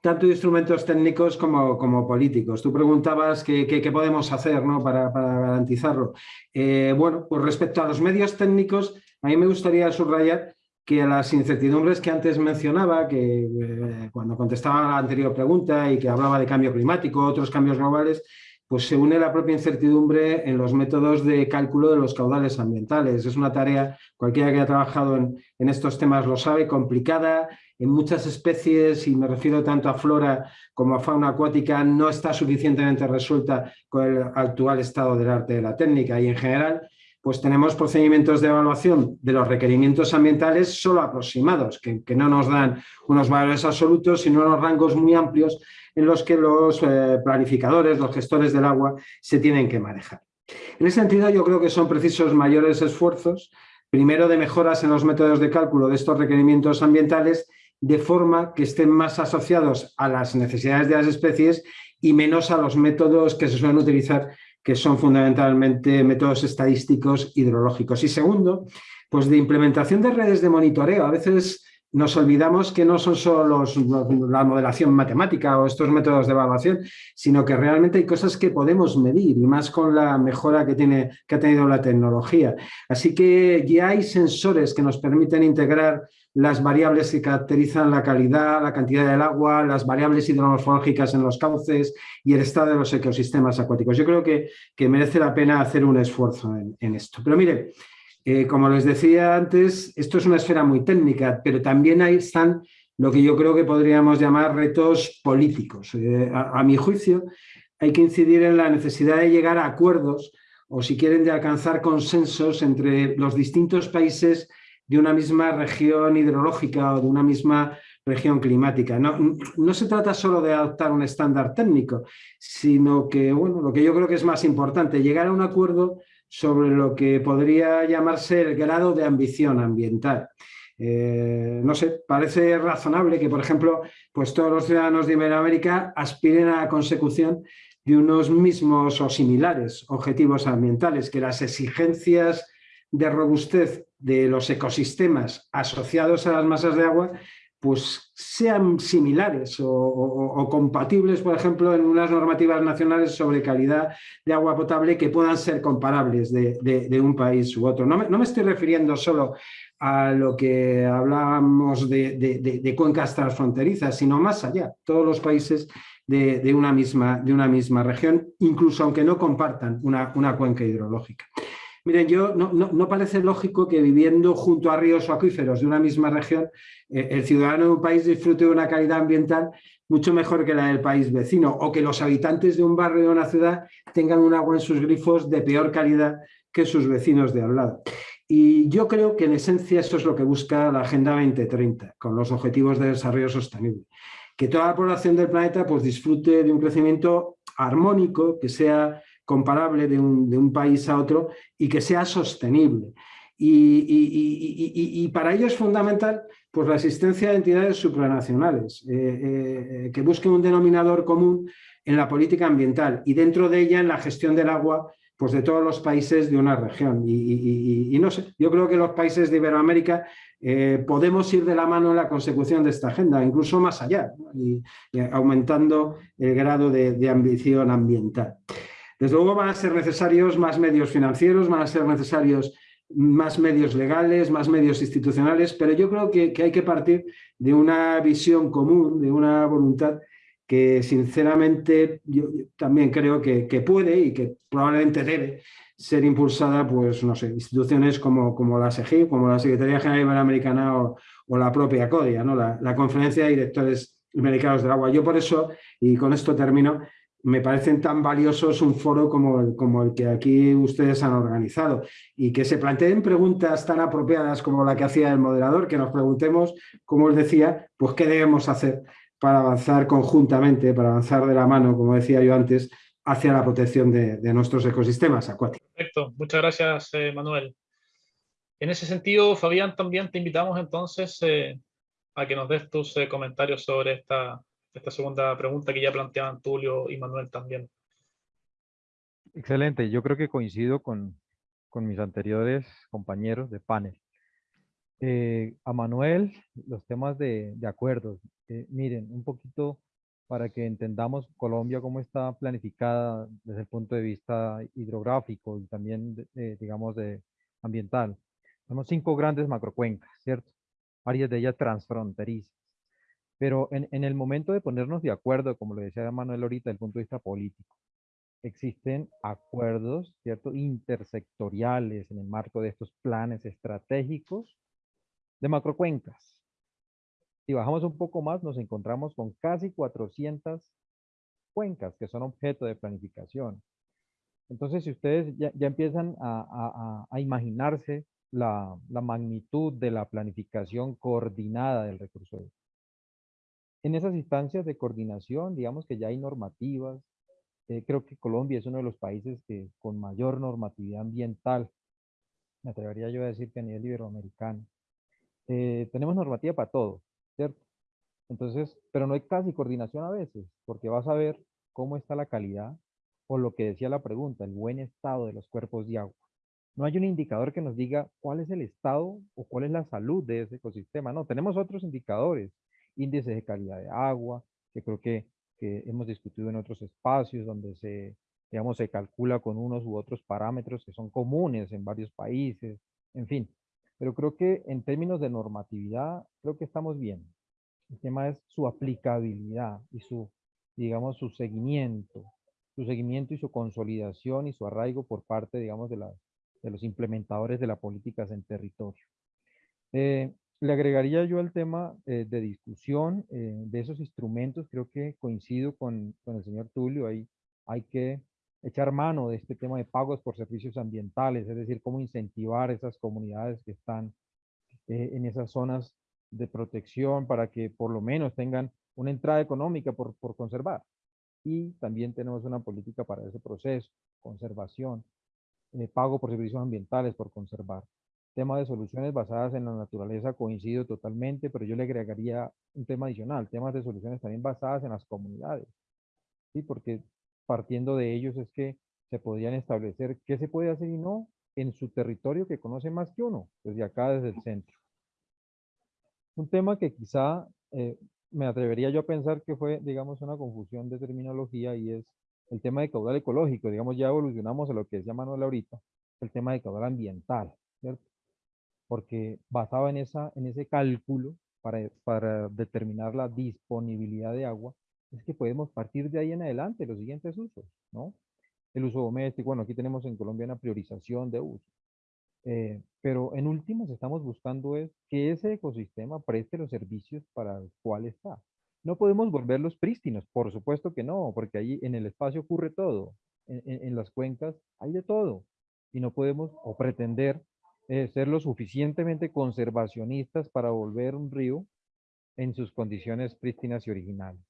tanto de instrumentos técnicos como, como políticos. Tú preguntabas qué, qué, podemos hacer ¿no? para, para, garantizarlo. Eh, bueno, pues respecto a los medios técnicos, a mí me gustaría subrayar que las incertidumbres que antes mencionaba, que eh, cuando contestaba la anterior pregunta y que hablaba de cambio climático, otros cambios globales, pues se une la propia incertidumbre en los métodos de cálculo de los caudales ambientales. Es una tarea, cualquiera que haya trabajado en, en estos temas lo sabe, complicada, en muchas especies, y me refiero tanto a flora como a fauna acuática, no está suficientemente resuelta con el actual estado del arte de la técnica y en general pues tenemos procedimientos de evaluación de los requerimientos ambientales solo aproximados, que, no nos dan unos valores absolutos, sino unos rangos muy amplios en los que los eh, planificadores, los gestores del agua, se tienen que manejar. En ese sentido, yo creo que son precisos mayores esfuerzos, primero de mejoras en los métodos de cálculo de estos requerimientos ambientales, de forma que estén más asociados a las necesidades de las especies y menos a los métodos que se suelen utilizar que son fundamentalmente métodos estadísticos hidrológicos. Y segundo, pues de implementación de redes de monitoreo. A veces nos olvidamos que no son solo la modelación matemática o estos métodos de evaluación, sino que realmente hay cosas que podemos medir y más con la mejora que, tiene, que ha tenido la tecnología. Así que ya hay sensores que nos permiten integrar las variables que caracterizan la calidad, la cantidad del agua, las variables hidromorfológicas en los cauces y el estado de los ecosistemas acuáticos. Yo creo que, que merece la pena hacer un esfuerzo en, esto. Pero mire, eh, como les decía antes, esto es una esfera muy técnica, pero también ahí están lo que yo creo que podríamos llamar retos políticos. Eh, a, a mi juicio, hay que incidir en la necesidad de llegar a acuerdos o si quieren de alcanzar consensos entre los distintos países de una misma región hidrológica o de una misma región climática. No, no, se trata solo de adoptar un estándar técnico, sino que, bueno, lo que yo creo que es más importante, llegar a un acuerdo sobre lo que podría llamarse el grado de ambición ambiental. Eh, no sé, parece razonable que, por ejemplo, pues todos los ciudadanos de Iberoamérica aspiren a la consecución de unos mismos o similares objetivos ambientales, que las exigencias de robustez de los ecosistemas asociados a las masas de agua pues sean similares o, compatibles, por ejemplo, en unas normativas nacionales sobre calidad de agua potable que puedan ser comparables de, un país u otro. No me, no me, estoy refiriendo solo a lo que hablábamos de, de cuencas transfronterizas, sino más allá, todos los países de, una, misma, de una misma región, incluso aunque no compartan una, una cuenca hidrológica. Miren, yo no, parece lógico que viviendo junto a ríos o acuíferos de una misma región, eh, el ciudadano de un país disfrute de una calidad ambiental mucho mejor que la del país vecino, o que los habitantes de un barrio o una ciudad tengan un agua en sus grifos de peor calidad que sus vecinos de al lado. Y yo creo que en esencia eso es lo que busca la Agenda 2030, con los Objetivos de Desarrollo Sostenible. Que toda la población del planeta pues, disfrute de un crecimiento armónico, que sea comparable de un, de un país a otro y que sea sostenible. Y, y, y, y, para ello es fundamental pues, la existencia de entidades supranacionales eh, eh, que busquen un denominador común en la política ambiental y dentro de ella en la gestión del agua pues de todos los países de una región. Y, no sé, yo creo que los países de Iberoamérica eh, podemos ir de la mano en la consecución de esta agenda, incluso más allá, y, aumentando el grado de, ambición ambiental. Desde luego van a ser necesarios más medios financieros, van a ser necesarios más medios legales, más medios institucionales, pero yo creo que, hay que partir de una visión común, de una voluntad que sinceramente yo también creo que, puede y que probablemente debe ser impulsada, pues no sé, instituciones como, como la SEGI, como la Secretaría General Iberoamericana o, o la propia CODIA, ¿no? La, la, Conferencia de Directores Americanos del Agua. Yo por eso, y con esto termino, me parecen tan valiosos un foro como el, que aquí ustedes han organizado y que se planteen preguntas tan apropiadas como la que hacía el moderador, que nos preguntemos, como os decía, pues qué debemos hacer para avanzar conjuntamente, para avanzar de la mano, como decía yo antes, hacia la protección de, nuestros ecosistemas acuáticos. Perfecto, muchas gracias eh, Manuel. En ese sentido, Fabián, también te invitamos entonces eh, a que nos des tus eh, comentarios sobre esta, esta segunda pregunta que ya planteaban Tulio y Manuel también. Excelente, yo creo que coincido con, con mis anteriores compañeros de panel. Eh, a Manuel, los temas de, de acuerdos. Eh, miren, un poquito para que entendamos Colombia cómo está planificada desde el punto de vista hidrográfico y también, digamos, de ambiental. Tenemos cinco grandes macrocuencas, ¿cierto? Varias de ellas transfronterizas. Pero en, en, el momento de ponernos de acuerdo, como lo decía Manuel ahorita, desde el punto de vista político, existen acuerdos, ¿cierto? Intersectoriales en el marco de estos planes estratégicos de macrocuencas. Si bajamos un poco más, nos encontramos con casi 400 cuencas que son objeto de planificación. Entonces, si ustedes ya, ya empiezan a, a, a imaginarse la, la, magnitud de la planificación coordinada del recurso en esas instancias de coordinación, digamos que ya hay normativas. Eh, creo que Colombia es uno de los países que con mayor normatividad ambiental, me atrevería yo a decir que a nivel iberoamericano. Eh, tenemos normativa para todo, ¿cierto? Entonces, pero no hay casi coordinación a veces, porque vas a ver cómo está la calidad, o lo que decía la pregunta, el buen estado de los cuerpos de agua. No hay un indicador que nos diga cuál es el estado o cuál es la salud de ese ecosistema. No, tenemos otros indicadores índices de calidad de agua, que creo que, que hemos discutido en otros espacios donde se, digamos, se calcula con unos u otros parámetros que son comunes en varios países, en fin. Pero creo que en términos de normatividad, creo que estamos bien. El tema es su aplicabilidad y su, digamos, su seguimiento, su seguimiento y su consolidación y su arraigo por parte, digamos, de, la, de los implementadores de las políticas en territorio. Eh, le agregaría yo al tema eh, de discusión eh, de esos instrumentos, creo que coincido con, el señor Tulio, hay que echar mano de este tema de pagos por servicios ambientales, es decir, cómo incentivar esas comunidades que están eh, en esas zonas de protección para que por lo menos tengan una entrada económica por, por conservar. Y también tenemos una política para ese proceso, conservación, pago por servicios ambientales por conservar tema de soluciones basadas en la naturaleza coincido totalmente, pero yo le agregaría un tema adicional, temas de soluciones también basadas en las comunidades. ¿sí? Porque partiendo de ellos es que se podrían establecer qué se puede hacer y no en su territorio que conoce más que uno, desde acá, desde el centro. Un tema que quizá eh, me atrevería yo a pensar que fue, digamos, una confusión de terminología y es el tema de caudal ecológico. Digamos, ya evolucionamos a lo que decía Manuel ahorita, el tema de caudal ambiental, ¿cierto? Porque basado en, esa, en ese cálculo para, para determinar la disponibilidad de agua, es que podemos partir de ahí en adelante los siguientes usos, ¿no? El uso doméstico, bueno, aquí tenemos en Colombia una priorización de uso. Eh, pero en últimas estamos buscando es que ese ecosistema preste los servicios para el cual está. No podemos volverlos prístinos, por supuesto que no, porque ahí en el espacio ocurre todo. En, en las cuencas hay de todo. Y no podemos o pretender eh, ser lo suficientemente conservacionistas para volver un río en sus condiciones prístinas y originales.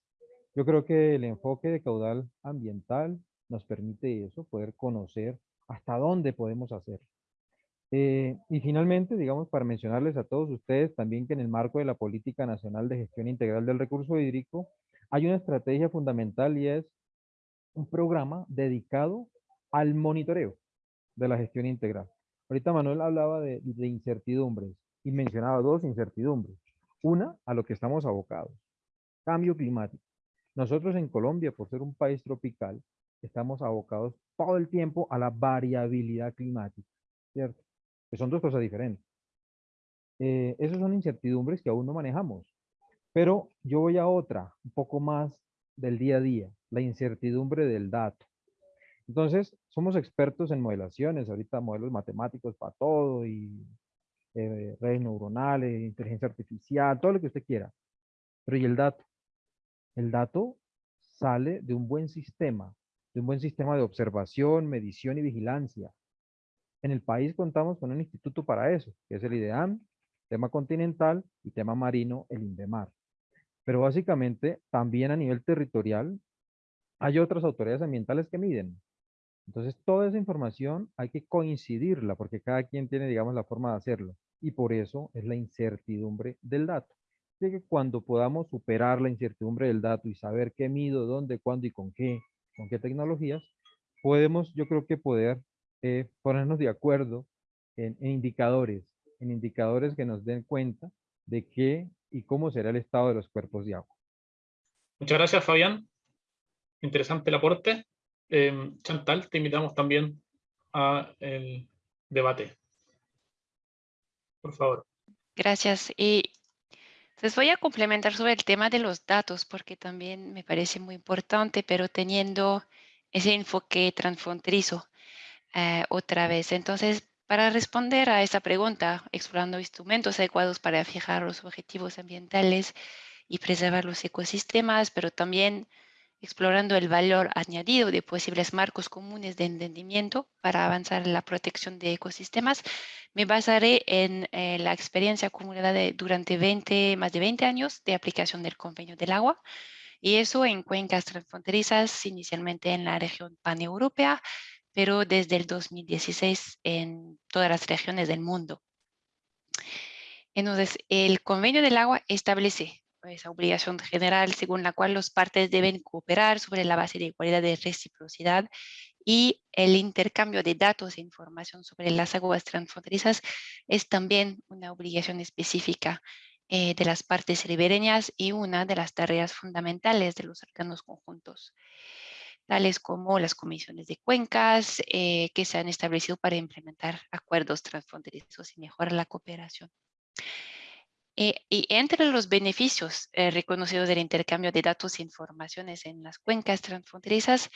Yo creo que el enfoque de caudal ambiental nos permite eso, poder conocer hasta dónde podemos hacer. Eh, y finalmente, digamos, para mencionarles a todos ustedes también que en el marco de la Política Nacional de Gestión Integral del Recurso Hídrico, hay una estrategia fundamental y es un programa dedicado al monitoreo de la gestión integral. Ahorita Manuel hablaba de, incertidumbres y mencionaba dos incertidumbres. Una, a lo que estamos abocados, cambio climático. Nosotros en Colombia, por ser un país tropical, estamos abocados todo el tiempo a la variabilidad climática, ¿cierto? Que son dos cosas diferentes. Eh, esas son incertidumbres que aún no manejamos. Pero yo voy a otra, un poco más del día a día, la incertidumbre del dato. Entonces, somos expertos en modelaciones, ahorita modelos matemáticos para todo y eh, redes neuronales, inteligencia artificial, todo lo que usted quiera. Pero ¿y el dato? El dato sale de un buen sistema, de un buen sistema de observación, medición y vigilancia. En el país contamos con un instituto para eso, que es el IDEAM, tema continental y tema marino, el INDEMAR. Pero básicamente también a nivel territorial hay otras autoridades ambientales que miden. Entonces toda esa información hay que coincidirla porque cada quien tiene, digamos, la forma de hacerlo. Y por eso es la incertidumbre del dato. Así que cuando podamos superar la incertidumbre del dato y saber qué mido, dónde, cuándo y con qué, con qué tecnologías, podemos, yo creo que poder eh, ponernos de acuerdo en, en indicadores, en indicadores que nos den cuenta de qué y cómo será el estado de los cuerpos de agua. Muchas gracias, Fabián. Interesante el aporte. Eh, Chantal, te invitamos también al debate. Por favor. Gracias. Y les voy a complementar sobre el tema de los datos, porque también me parece muy importante, pero teniendo ese enfoque transfronterizo eh, otra vez. Entonces, para responder a esa pregunta, explorando instrumentos adecuados para fijar los objetivos ambientales y preservar los ecosistemas, pero también explorando el valor añadido de posibles marcos comunes de entendimiento para avanzar en la protección de ecosistemas, me basaré en eh, la experiencia acumulada durante 20, más de 20 años de aplicación del convenio del agua, y eso en cuencas transfronterizas, inicialmente en la región paneuropea, pero desde el 2016 en todas las regiones del mundo. Entonces, el convenio del agua establece esa obligación general según la cual los partes deben cooperar sobre la base de igualdad de reciprocidad y el intercambio de datos e información sobre las aguas transfronterizas es también una obligación específica eh, de las partes ribereñas y una de las tareas fundamentales de los órganos conjuntos, tales como las comisiones de cuencas eh, que se han establecido para implementar acuerdos transfronterizos y mejorar la cooperación. Eh, y entre los beneficios eh, reconocidos del intercambio de datos e informaciones en las cuencas transfronterizas,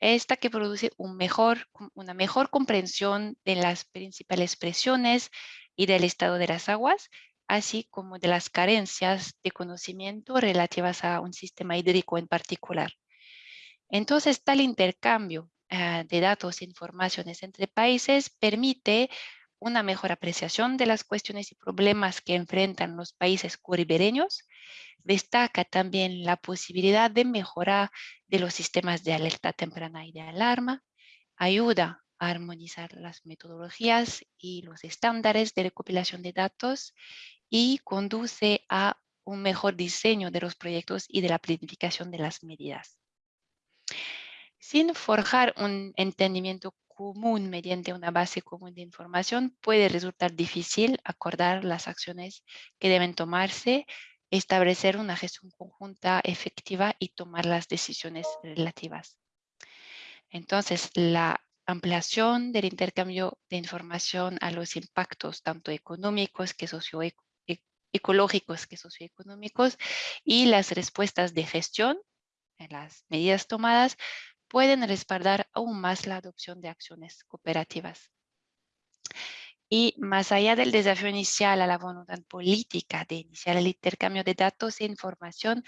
esta que produce una mejor comprensión de las principales presiones y del estado de las aguas, así como de las carencias de conocimiento relativas a un sistema hídrico en particular. Entonces, tal intercambio eh, de datos e informaciones entre países permite una mejor apreciación de las cuestiones y problemas que enfrentan los países curibereños. Destaca también la posibilidad de mejora de los sistemas de alerta temprana y de alarma. Ayuda a armonizar las metodologías y los estándares de recopilación de datos y conduce a un mejor diseño de los proyectos y de la planificación de las medidas. Sin forjar un entendimiento común mediante una base común de información, puede resultar difícil acordar las acciones que deben tomarse, establecer una gestión conjunta efectiva y tomar las decisiones relativas. Entonces, la ampliación del intercambio de información a los impactos tanto económicos que socioecológicos que socioeconómicos y las respuestas de gestión en las medidas tomadas pueden respaldar aún más la adopción de acciones cooperativas. Y más allá del desafío inicial a la voluntad política de iniciar el intercambio de datos e información,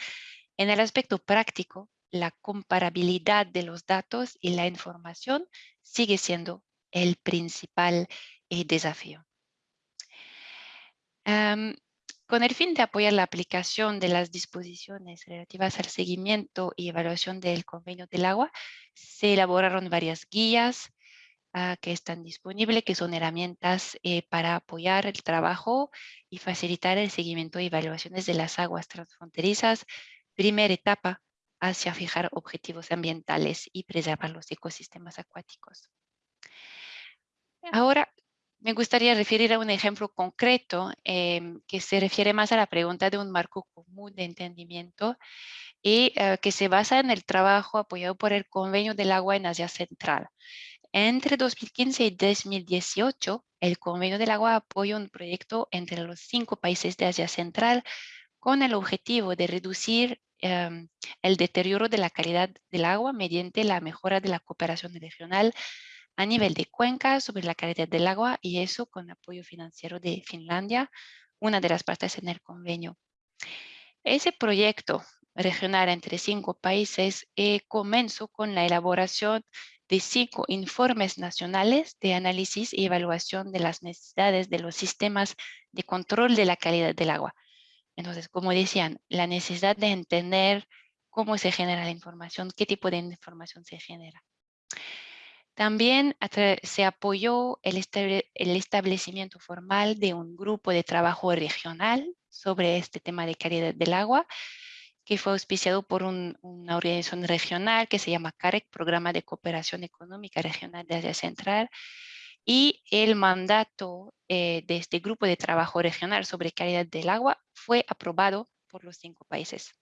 en el aspecto práctico, la comparabilidad de los datos y la información sigue siendo el principal eh, desafío. Con el fin de apoyar la aplicación de las disposiciones relativas al seguimiento y evaluación del convenio del agua, se elaboraron varias guías ah, que están disponibles, que son herramientas eh, para apoyar el trabajo y facilitar el seguimiento y evaluaciones de las aguas transfronterizas. Primera etapa hacia fijar objetivos ambientales y preservar los ecosistemas acuáticos. Ahora, me gustaría referir a un ejemplo concreto em, que se refiere más a la pregunta de un marco común de entendimiento y eh, que se basa en el trabajo apoyado por el Convenio del Agua en Asia Central. Entre 2015 y 2018, el Convenio del Agua apoyó un proyecto entre los cinco países de Asia Central con el objetivo de reducir em, el deterioro de la calidad del agua mediante la mejora de la cooperación regional a nivel de cuenca sobre la calidad del agua y eso con apoyo financiero de Finlandia, una de las partes en el convenio. Ese proyecto regional entre cinco países eh, comenzó con la elaboración de cinco informes nacionales de análisis y evaluación de las necesidades de los sistemas de control de la calidad del agua. Entonces, como decían, la necesidad de entender cómo se genera la información, qué tipo de información se genera. También se apoyó el, establecimiento formal de un grupo de trabajo regional sobre este tema de calidad del agua, que fue auspiciado por una organización regional que se llama CAREC, Programa de Cooperación Económica Regional de Asia Central, y el mandato eh, de este grupo de trabajo regional sobre calidad del agua fue aprobado por los cinco países.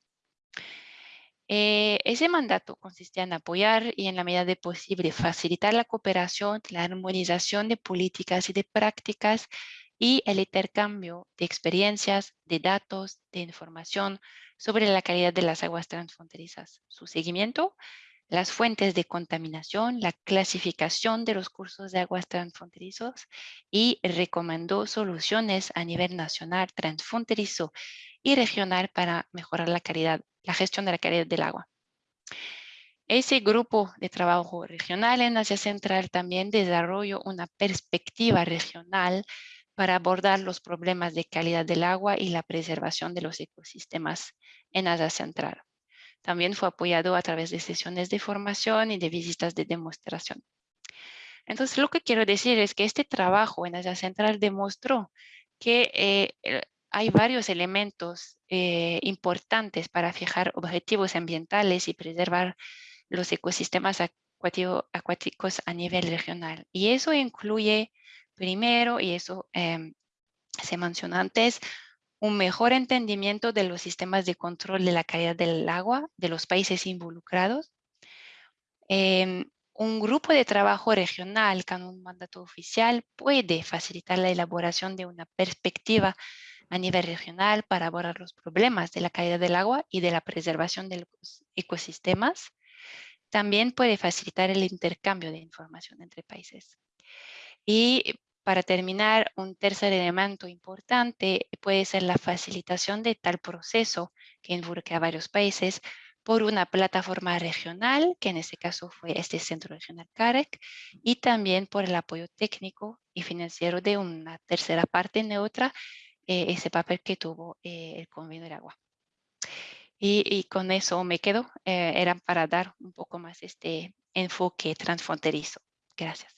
Eh, ese mandato consistía en apoyar y en la medida de posible facilitar la cooperación, la armonización de políticas y de prácticas y el intercambio de experiencias, de datos, de información sobre la calidad de las aguas transfronterizas, su seguimiento, las fuentes de contaminación, la clasificación de los cursos de aguas transfronterizos y recomendó soluciones a nivel nacional, transfronterizo y regional para mejorar la calidad la gestión de la calidad del agua. Ese grupo de trabajo regional en Asia Central también desarrolló una perspectiva regional para abordar los problemas de calidad del agua y la preservación de los ecosistemas en Asia Central. También fue apoyado a través de sesiones de formación y de visitas de demostración. Entonces, lo que quiero decir es que este trabajo en Asia Central demostró que eh, hay varios elementos eh, importantes para fijar objetivos ambientales y preservar los ecosistemas acuáticos a nivel regional. Y eso incluye, primero, y eso em, se mencionó antes, un mejor entendimiento de los sistemas de control de la calidad del agua de los países involucrados, em, un grupo de trabajo regional con un mandato oficial puede facilitar la elaboración de una perspectiva a nivel regional para abordar los problemas de la calidad del agua y de la preservación de los ecosistemas. También puede facilitar el intercambio de información entre países. Y para terminar, un tercer elemento importante puede ser la facilitación de tal proceso que involucra a varios países por una plataforma regional, que en este caso fue este Centro Regional CAREC, y también por el apoyo técnico y financiero de una tercera parte neutra eh, ese papel que tuvo eh, el convenio del agua. Y, con eso me quedo, eh, era para dar un poco más este enfoque transfronterizo. Gracias.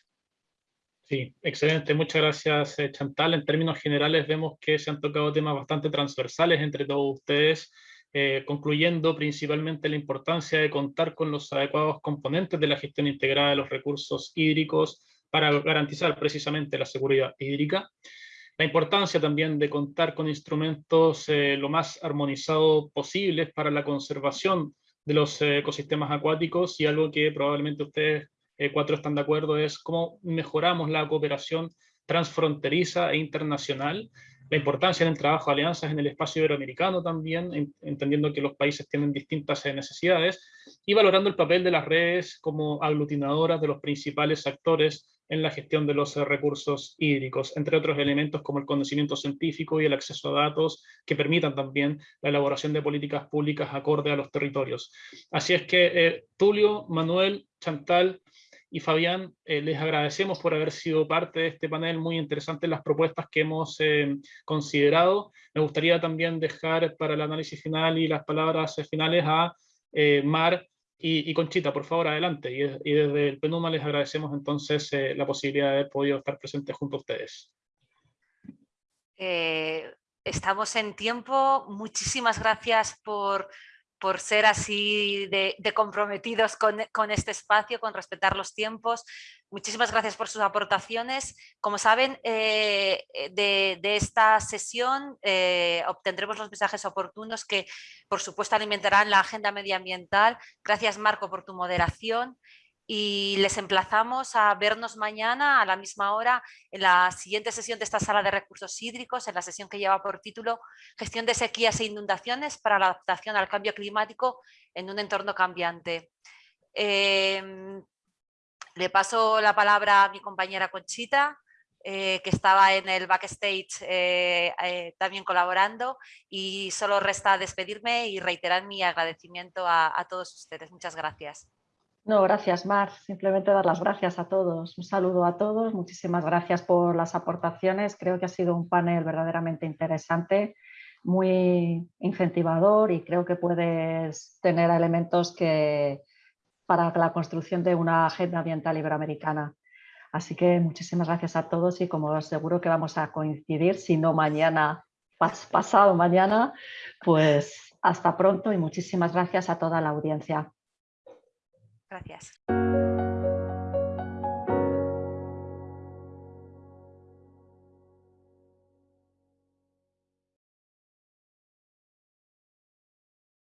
Sí, excelente. Muchas gracias, Chantal. En términos generales vemos que se han tocado temas bastante transversales entre todos ustedes, concluyendo principalmente la importancia de contar con los adecuados componentes de la gestión integrada de los recursos hídricos para garantizar precisamente la seguridad hídrica la importancia también de contar con instrumentos eh, lo más armonizados posibles para la conservación de los eh, ecosistemas acuáticos y algo que probablemente ustedes eh, cuatro están de acuerdo es cómo mejoramos la cooperación transfronteriza e internacional, la importancia del trabajo de alianzas en el espacio iberoamericano también, entendiendo que los países tienen distintas necesidades, y valorando el papel de las redes como aglutinadoras de los principales actores en la gestión de los eh, recursos hídricos, entre otros elementos como el conocimiento científico y el acceso a datos que permitan también la elaboración de políticas públicas acorde a los territorios. Así es que eh, Tulio, Manuel, Chantal y Fabián, eh, les agradecemos por haber sido parte de este panel, muy interesante las propuestas que hemos considerado. Me gustaría también dejar para el análisis final y las palabras finales a Mar, y, Conchita, por favor, adelante. Y, desde el PENUMA les agradecemos entonces eh, la posibilidad de haber podido estar presentes junto a ustedes. Eh, estamos en tiempo. Muchísimas gracias por, por ser así de, comprometidos con, con, este espacio, con respetar los tiempos. Muchísimas gracias por sus aportaciones. Como saben, eh, de, esta sesión eh, obtendremos los mensajes oportunos que, por supuesto, alimentarán la agenda medioambiental. Gracias, Marco, por tu moderación y les emplazamos a vernos mañana a la misma hora en la siguiente sesión de esta sala de recursos hídricos, en la sesión que lleva por título Gestión de sequías e inundaciones para la adaptación al cambio climático en un entorno cambiante. Em, le paso la palabra a mi compañera Conchita, eh, que estaba en el backstage eh, eh, también colaborando y solo resta despedirme y reiterar mi agradecimiento a todos ustedes. Muchas gracias. No, gracias Mar. Simplemente dar las gracias a todos. Un saludo a todos. Muchísimas gracias por las aportaciones. Creo que ha sido un panel verdaderamente interesante, muy incentivador y creo que puedes tener elementos que para la construcción de una agenda ambiental iberoamericana. Así que muchísimas gracias a todos y como seguro que vamos a coincidir, si no mañana, pasado mañana, pues hasta pronto y muchísimas gracias a toda la audiencia. Gracias.